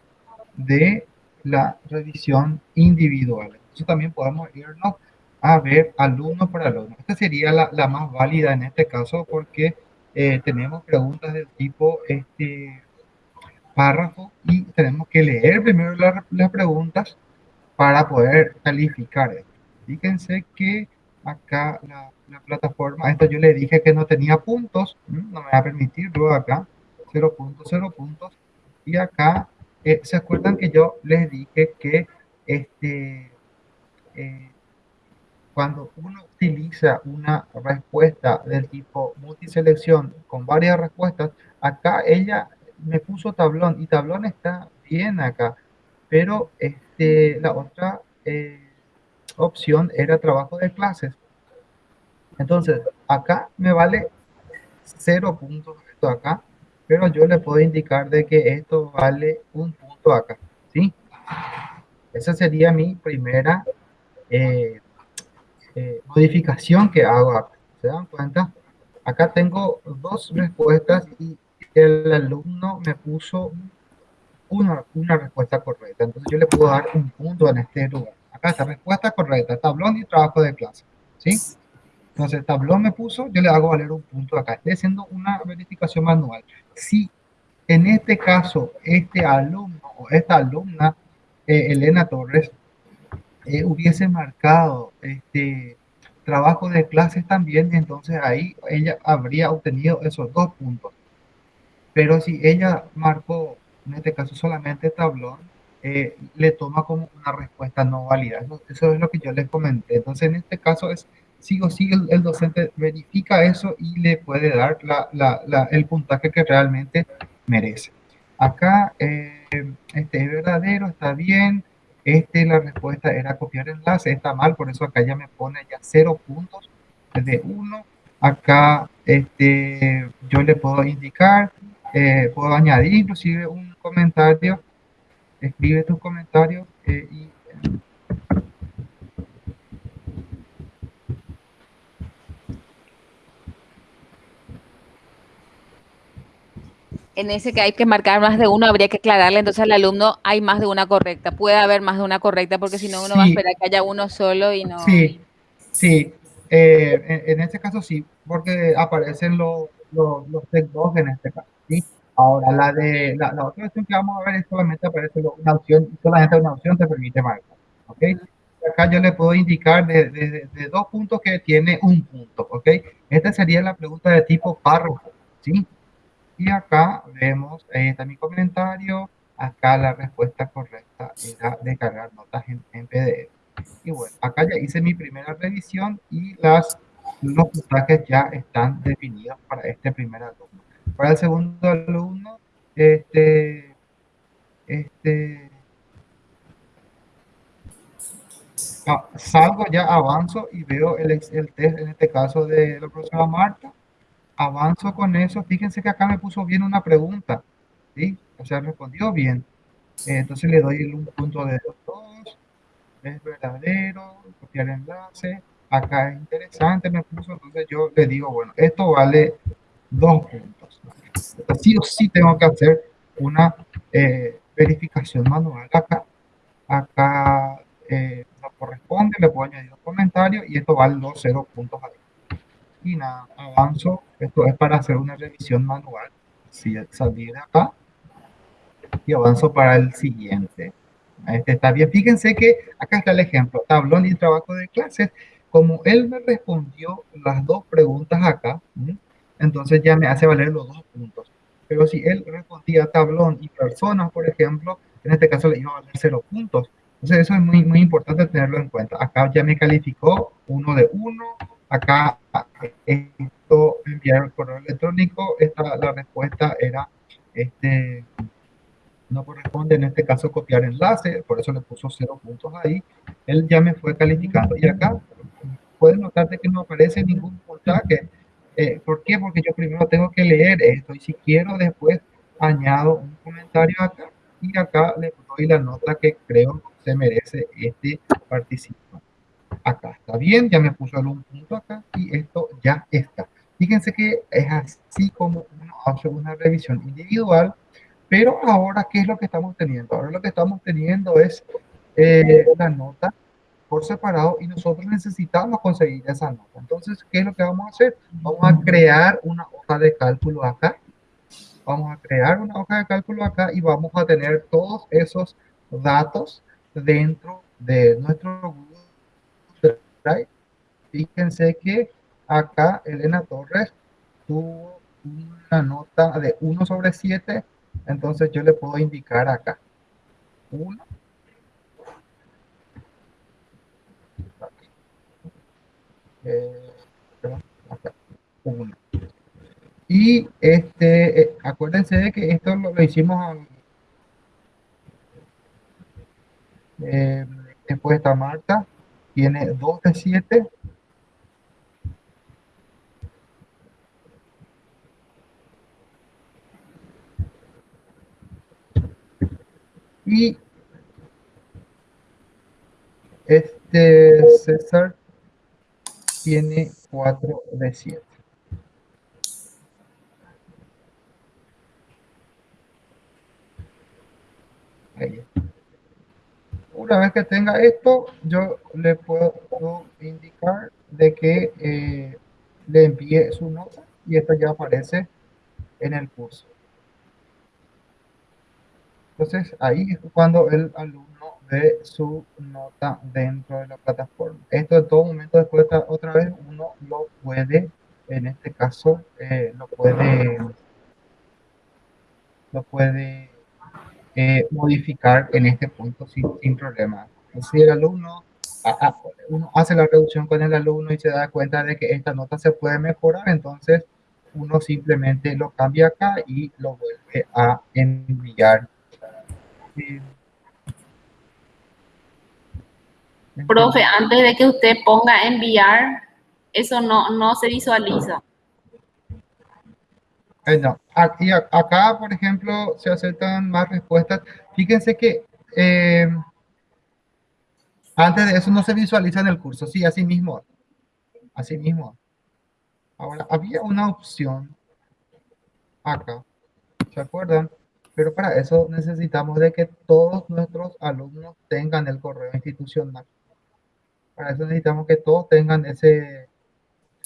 de la revisión individual. Entonces también podemos irnos a ver alumno por alumno. Esta sería la, la más válida en este caso porque eh, tenemos preguntas del tipo este párrafo y tenemos que leer primero las preguntas para poder calificar. Fíjense que acá la, la, plataforma, esto yo le dije que no tenía puntos, no me va a permitir luego acá, 0 puntos, 0 puntos, y acá, eh, ¿se acuerdan que yo les dije que este, eh, cuando uno utiliza una respuesta del tipo multiselección con varias respuestas, acá ella me puso tablón y tablón está bien acá, pero este, la otra eh, opción era trabajo de clases. Entonces, acá me vale cero puntos esto acá, pero yo le puedo indicar de que esto vale un punto acá, ¿sí? Esa sería mi primera eh, eh, modificación que hago. ¿Se dan cuenta? Acá tengo dos respuestas y el alumno me puso una, una respuesta correcta. Entonces yo le puedo dar un punto en este lugar. Acá está respuesta correcta, tablón y trabajo de clase. ¿Sí? Entonces, tablón me puso, yo le hago valer un punto acá. Estoy haciendo una verificación manual. Si en este caso este alumno o esta alumna, eh, Elena Torres, eh, hubiese marcado este trabajo de clases también, entonces ahí ella habría obtenido esos dos puntos. Pero si ella marcó, en este caso solamente tablón, eh, le toma como una respuesta no válida. Eso, eso, es lo que yo les comenté. Entonces, en este caso es sí o sí el, docente verifica eso y le puede dar la, la, el puntaje que realmente merece. Acá, eh, este es verdadero, está bien. Este, la respuesta era copiar enlace, está mal, por eso acá ya me pone ya cero puntos de uno. Acá este, yo le puedo indicar, eh, puedo añadir inclusive un comentario. Escribe tu comentario eh, y en ese que hay que marcar más de uno, habría que aclararle entonces al alumno hay más de una correcta. Puede haber más de una correcta porque si no uno va a esperar que haya uno solo y no. Sí, sí. Eh, en, este caso sí, porque aparecen los, los, los en este caso. ¿Sí? Ahora, la de la, otra opción que vamos a ver es solamente aparece una opción, solamente una opción te permite marcar. ¿ok? Acá yo le puedo indicar de, de, de, dos puntos que tiene un punto. ¿ok? Esta sería la pregunta de tipo párrafo. ¿sí? Y acá vemos, ahí está mi comentario, acá la respuesta correcta era descargar notas en, PDF. Y bueno, acá ya hice mi primera revisión y las, los puntajes ya están definidos para este primer alumno. Para el segundo alumno, este, este, ah, salgo ya, avanzo y veo el, el test, en este caso de la profesora Marta, avanzo con eso. Fíjense que acá me puso bien una pregunta, ¿sí? O sea, respondió bien. Eh, entonces le doy un punto de dos, es verdadero, copiar enlace. Acá es interesante, me puso, entonces yo le digo, bueno, esto vale dos puntos. Sí o sí tengo que hacer una eh, verificación manual acá. Acá eh, no corresponde, le puedo añadir un comentario y esto vale los cero puntos y nada, avanzo. Esto es para hacer una revisión manual. Si salir acá y avanzo para el siguiente. Este está bien. Fíjense que acá está el ejemplo. Tablón y trabajo de clases. Como él me respondió las dos preguntas acá, entonces ya me hace valer los dos puntos. Pero si él respondía tablón y personas, por ejemplo, en este caso le iba a valer cero puntos. Entonces eso es muy, muy importante tenerlo en cuenta. Acá ya me calificó uno de uno, acá esto enviar el correo electrónico, esta, la respuesta era este, no corresponde en este caso copiar enlace, por eso le puso cero puntos ahí, él ya me fue calificando. Y acá pueden notar que no aparece ningún puntaje. Eh, ¿Por qué? Porque yo primero tengo que leer esto y si quiero después añado un comentario acá y acá le doy la nota que creo se merece este participante. Acá está bien, ya me puso un punto acá y esto ya está. Fíjense que es así como uno hace una revisión individual pero ahora, ¿qué es lo que estamos teniendo? Ahora lo que estamos teniendo es eh, la nota por separado y nosotros necesitamos conseguir esa nota. Entonces, ¿qué es lo que vamos a hacer? Vamos a crear una hoja de cálculo acá. Vamos a crear una hoja de cálculo acá y vamos a tener todos esos datos dentro de nuestro Google Drive. Fíjense que acá Elena Torres tuvo una nota de 1 sobre 7 entonces yo le puedo indicar acá. Uno. Y este, eh, acuérdense de que esto lo, hicimos eh, después está Marta, tiene 2 de 7 Y este César tiene 4 de 7. Ahí. Una vez que tenga esto, yo le puedo indicar de que eh, le envíe su nota y esto ya aparece en el curso. Entonces, ahí es cuando el alumno ve su nota dentro de la plataforma. Esto en todo momento, después otra vez, uno lo puede, en este caso, eh, lo puede, lo puede eh, modificar en este punto sin, sin problema. Si el alumno uno hace la reducción con el alumno y se da cuenta de que esta nota se puede mejorar, entonces uno simplemente lo cambia acá y lo vuelve a enviar Profe, antes de que usted ponga enviar, eso no, no se visualiza. Eh, no. Aquí, acá, por ejemplo, se aceptan más respuestas. Fíjense que eh, antes de eso no se visualiza en el curso. Sí, así mismo. Así mismo. Ahora, había una opción acá. ¿Se acuerdan? Pero para eso necesitamos de que todos nuestros alumnos tengan el correo institucional. Para eso necesitamos que todos tengan ese,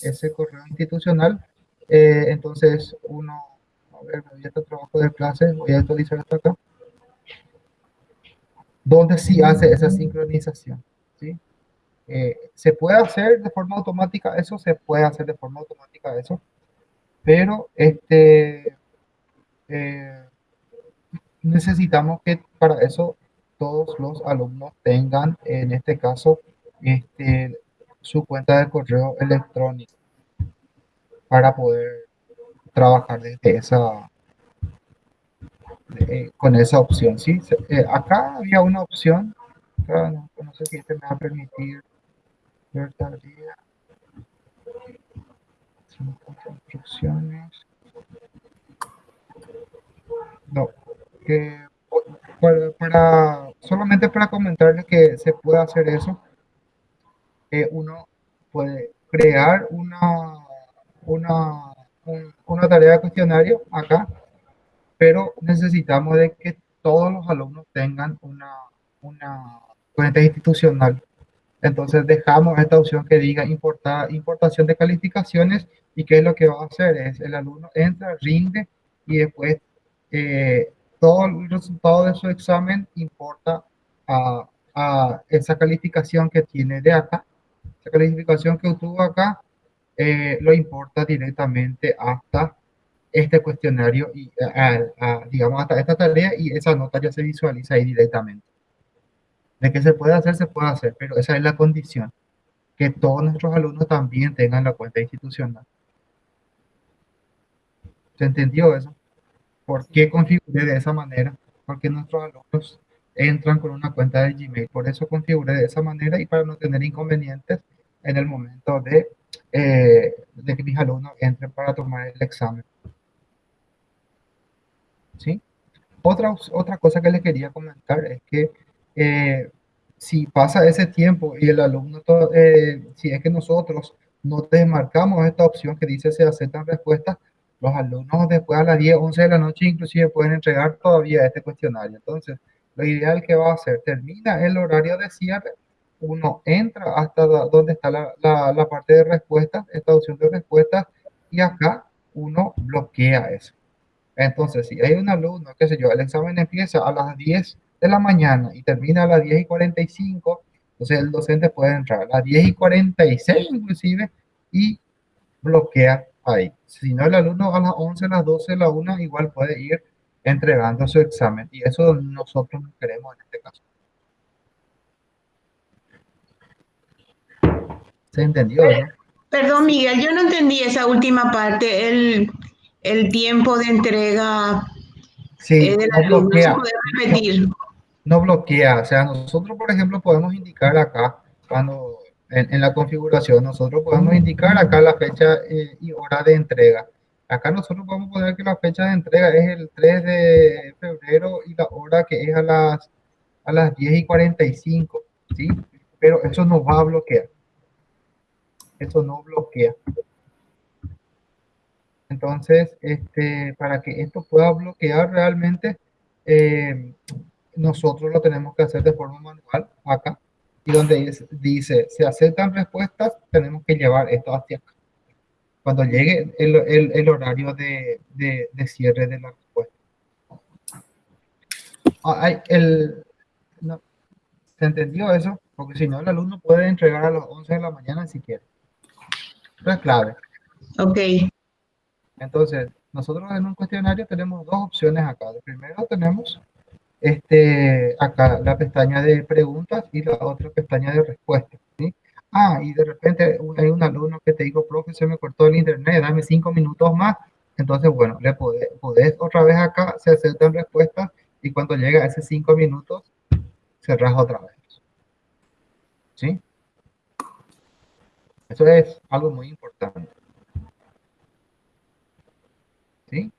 ese correo institucional. Eh, entonces, uno, a ver, me voy a este trabajo de clase, voy a actualizar esto acá. Donde sí hace esa sincronización. ¿sí? Eh, se puede hacer de forma automática, eso se puede hacer de forma automática, eso. Pero, este... Eh, necesitamos que para eso todos los alumnos tengan, en este caso, este, su cuenta de correo electrónico para poder trabajar desde esa eh, con esa opción. ¿sí? Eh, acá había una opción, no, sé si este me va a permitir ver tardía. instrucciones. No, que para, solamente para comentarles que se puede hacer eso, eh, uno puede crear una, una, una tarea de cuestionario acá, pero necesitamos de que todos los alumnos tengan una, una cuenta institucional. Entonces dejamos esta opción que diga importar, importación de calificaciones y qué es lo que va a hacer es el alumno entra, rinde y después eh, todo el resultado de su examen importa a, esa calificación que tiene de acá. Esa calificación que obtuvo acá eh, lo importa directamente hasta este cuestionario y digamos hasta esta tarea y esa nota ya se visualiza ahí directamente. De que se puede hacer, se puede hacer, pero esa es la condición, que todos nuestros alumnos también tengan la cuenta institucional. ¿Se entendió eso? ¿Por qué configuré de esa manera? porque nuestros alumnos entran con una cuenta de Gmail. Por eso configuré de esa manera y para no tener inconvenientes en el momento de, eh, de que mis alumnos entren para tomar el examen. ¿Sí? Otra, otra cosa que les quería comentar es que eh, si pasa ese tiempo y el alumno, eh, si es que nosotros no desmarcamos esta opción que dice se aceptan respuestas, los alumnos después a las 10, 11 de la noche inclusive pueden entregar todavía este cuestionario. Entonces, lo ideal que va a hacer, termina el horario de cierre, uno entra hasta donde está la, la, parte de respuestas, esta opción de respuestas, y acá uno bloquea eso. Entonces, si hay un alumno, qué sé yo, el examen empieza a las 10 de la mañana y termina a las 10 y 45, entonces el docente puede entrar a las 10 y 46 inclusive y bloquea ahí. Si no, el alumno a las 11, a las 12, a las 1 igual puede ir entregando su examen y eso nosotros no queremos en este caso. ¿Se entendió? Perdón, Miguel, yo no entendí esa última parte, el, el tiempo de entrega sí, eh, no bloquea, repetir. No, bloquea, o sea, nosotros, por ejemplo, podemos indicar acá, cuando en, la configuración, nosotros podemos indicar acá la fecha eh, y hora de entrega. Acá nosotros podemos poner que la fecha de entrega es el 3 de febrero y la hora que es a las, a las 10 y 45, ¿sí? Pero eso no va a bloquear. Eso no bloquea. Entonces, este, para que esto pueda bloquear realmente, eh, nosotros lo tenemos que hacer de forma manual acá. Y donde dice, se aceptan respuestas, tenemos que llevar esto hacia acá cuando llegue el, horario de, cierre de la respuesta. Ah, el, no, ¿Se entendió eso? Porque si no, el alumno puede entregar a las 11 de la mañana si quiere. Eso es clave. Ok. Entonces, nosotros en un cuestionario tenemos dos opciones acá. primero tenemos este, acá la pestaña de preguntas y la otra pestaña de respuestas. ¿sí? Ah, y de repente hay un alumno que te dijo, profe, se me cortó el internet, dame cinco minutos más. Entonces, bueno, le podés, otra vez acá, se aceptan respuestas y cuando llega a esos cinco minutos, cerras otra vez. ¿Sí? Eso es algo muy importante. ¿Sí?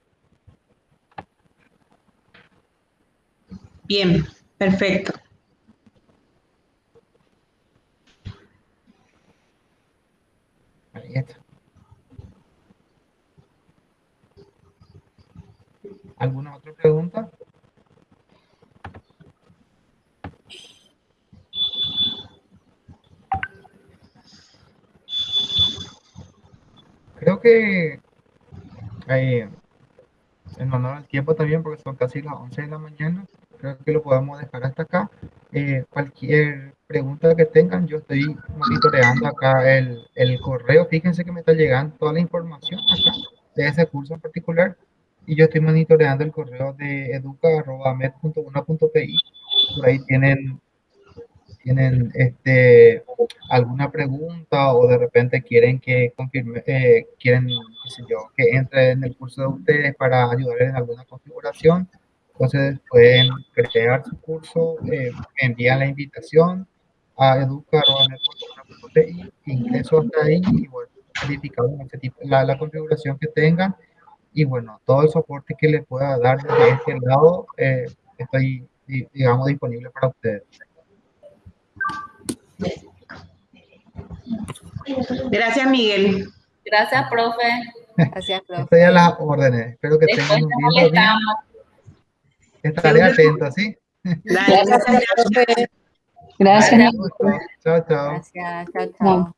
Bien, perfecto. ¿Alguna otra pregunta? Creo que eh, en honor al tiempo también, porque son casi las 11 de la mañana, creo que lo podemos dejar hasta acá. Eh, cualquier pregunta que tengan, yo estoy monitoreando acá el, el, correo. Fíjense que me está llegando toda la información acá de ese curso en particular. Y yo estoy monitoreando el correo de educa.med.1.pi. Por ahí tienen, tienen este, alguna pregunta o de repente quieren que confirme, eh, quieren yo, que entre en el curso de ustedes para ayudarles en alguna configuración entonces pueden crear su curso, eh, envían la invitación a educa.net.pi, ingreso hasta ahí y bueno, verificamos la, la, configuración que tengan y bueno, todo el soporte que les pueda dar desde este lado, eh, estoy, digamos, disponible para ustedes. Gracias, Miguel. Gracias, profe. Gracias, profe. Estoy a las órdenes. Espero que tengan un día. Estaré atento, ¿sí? Gracias. Gracias. Chao, chao. Gracias, chao, chao.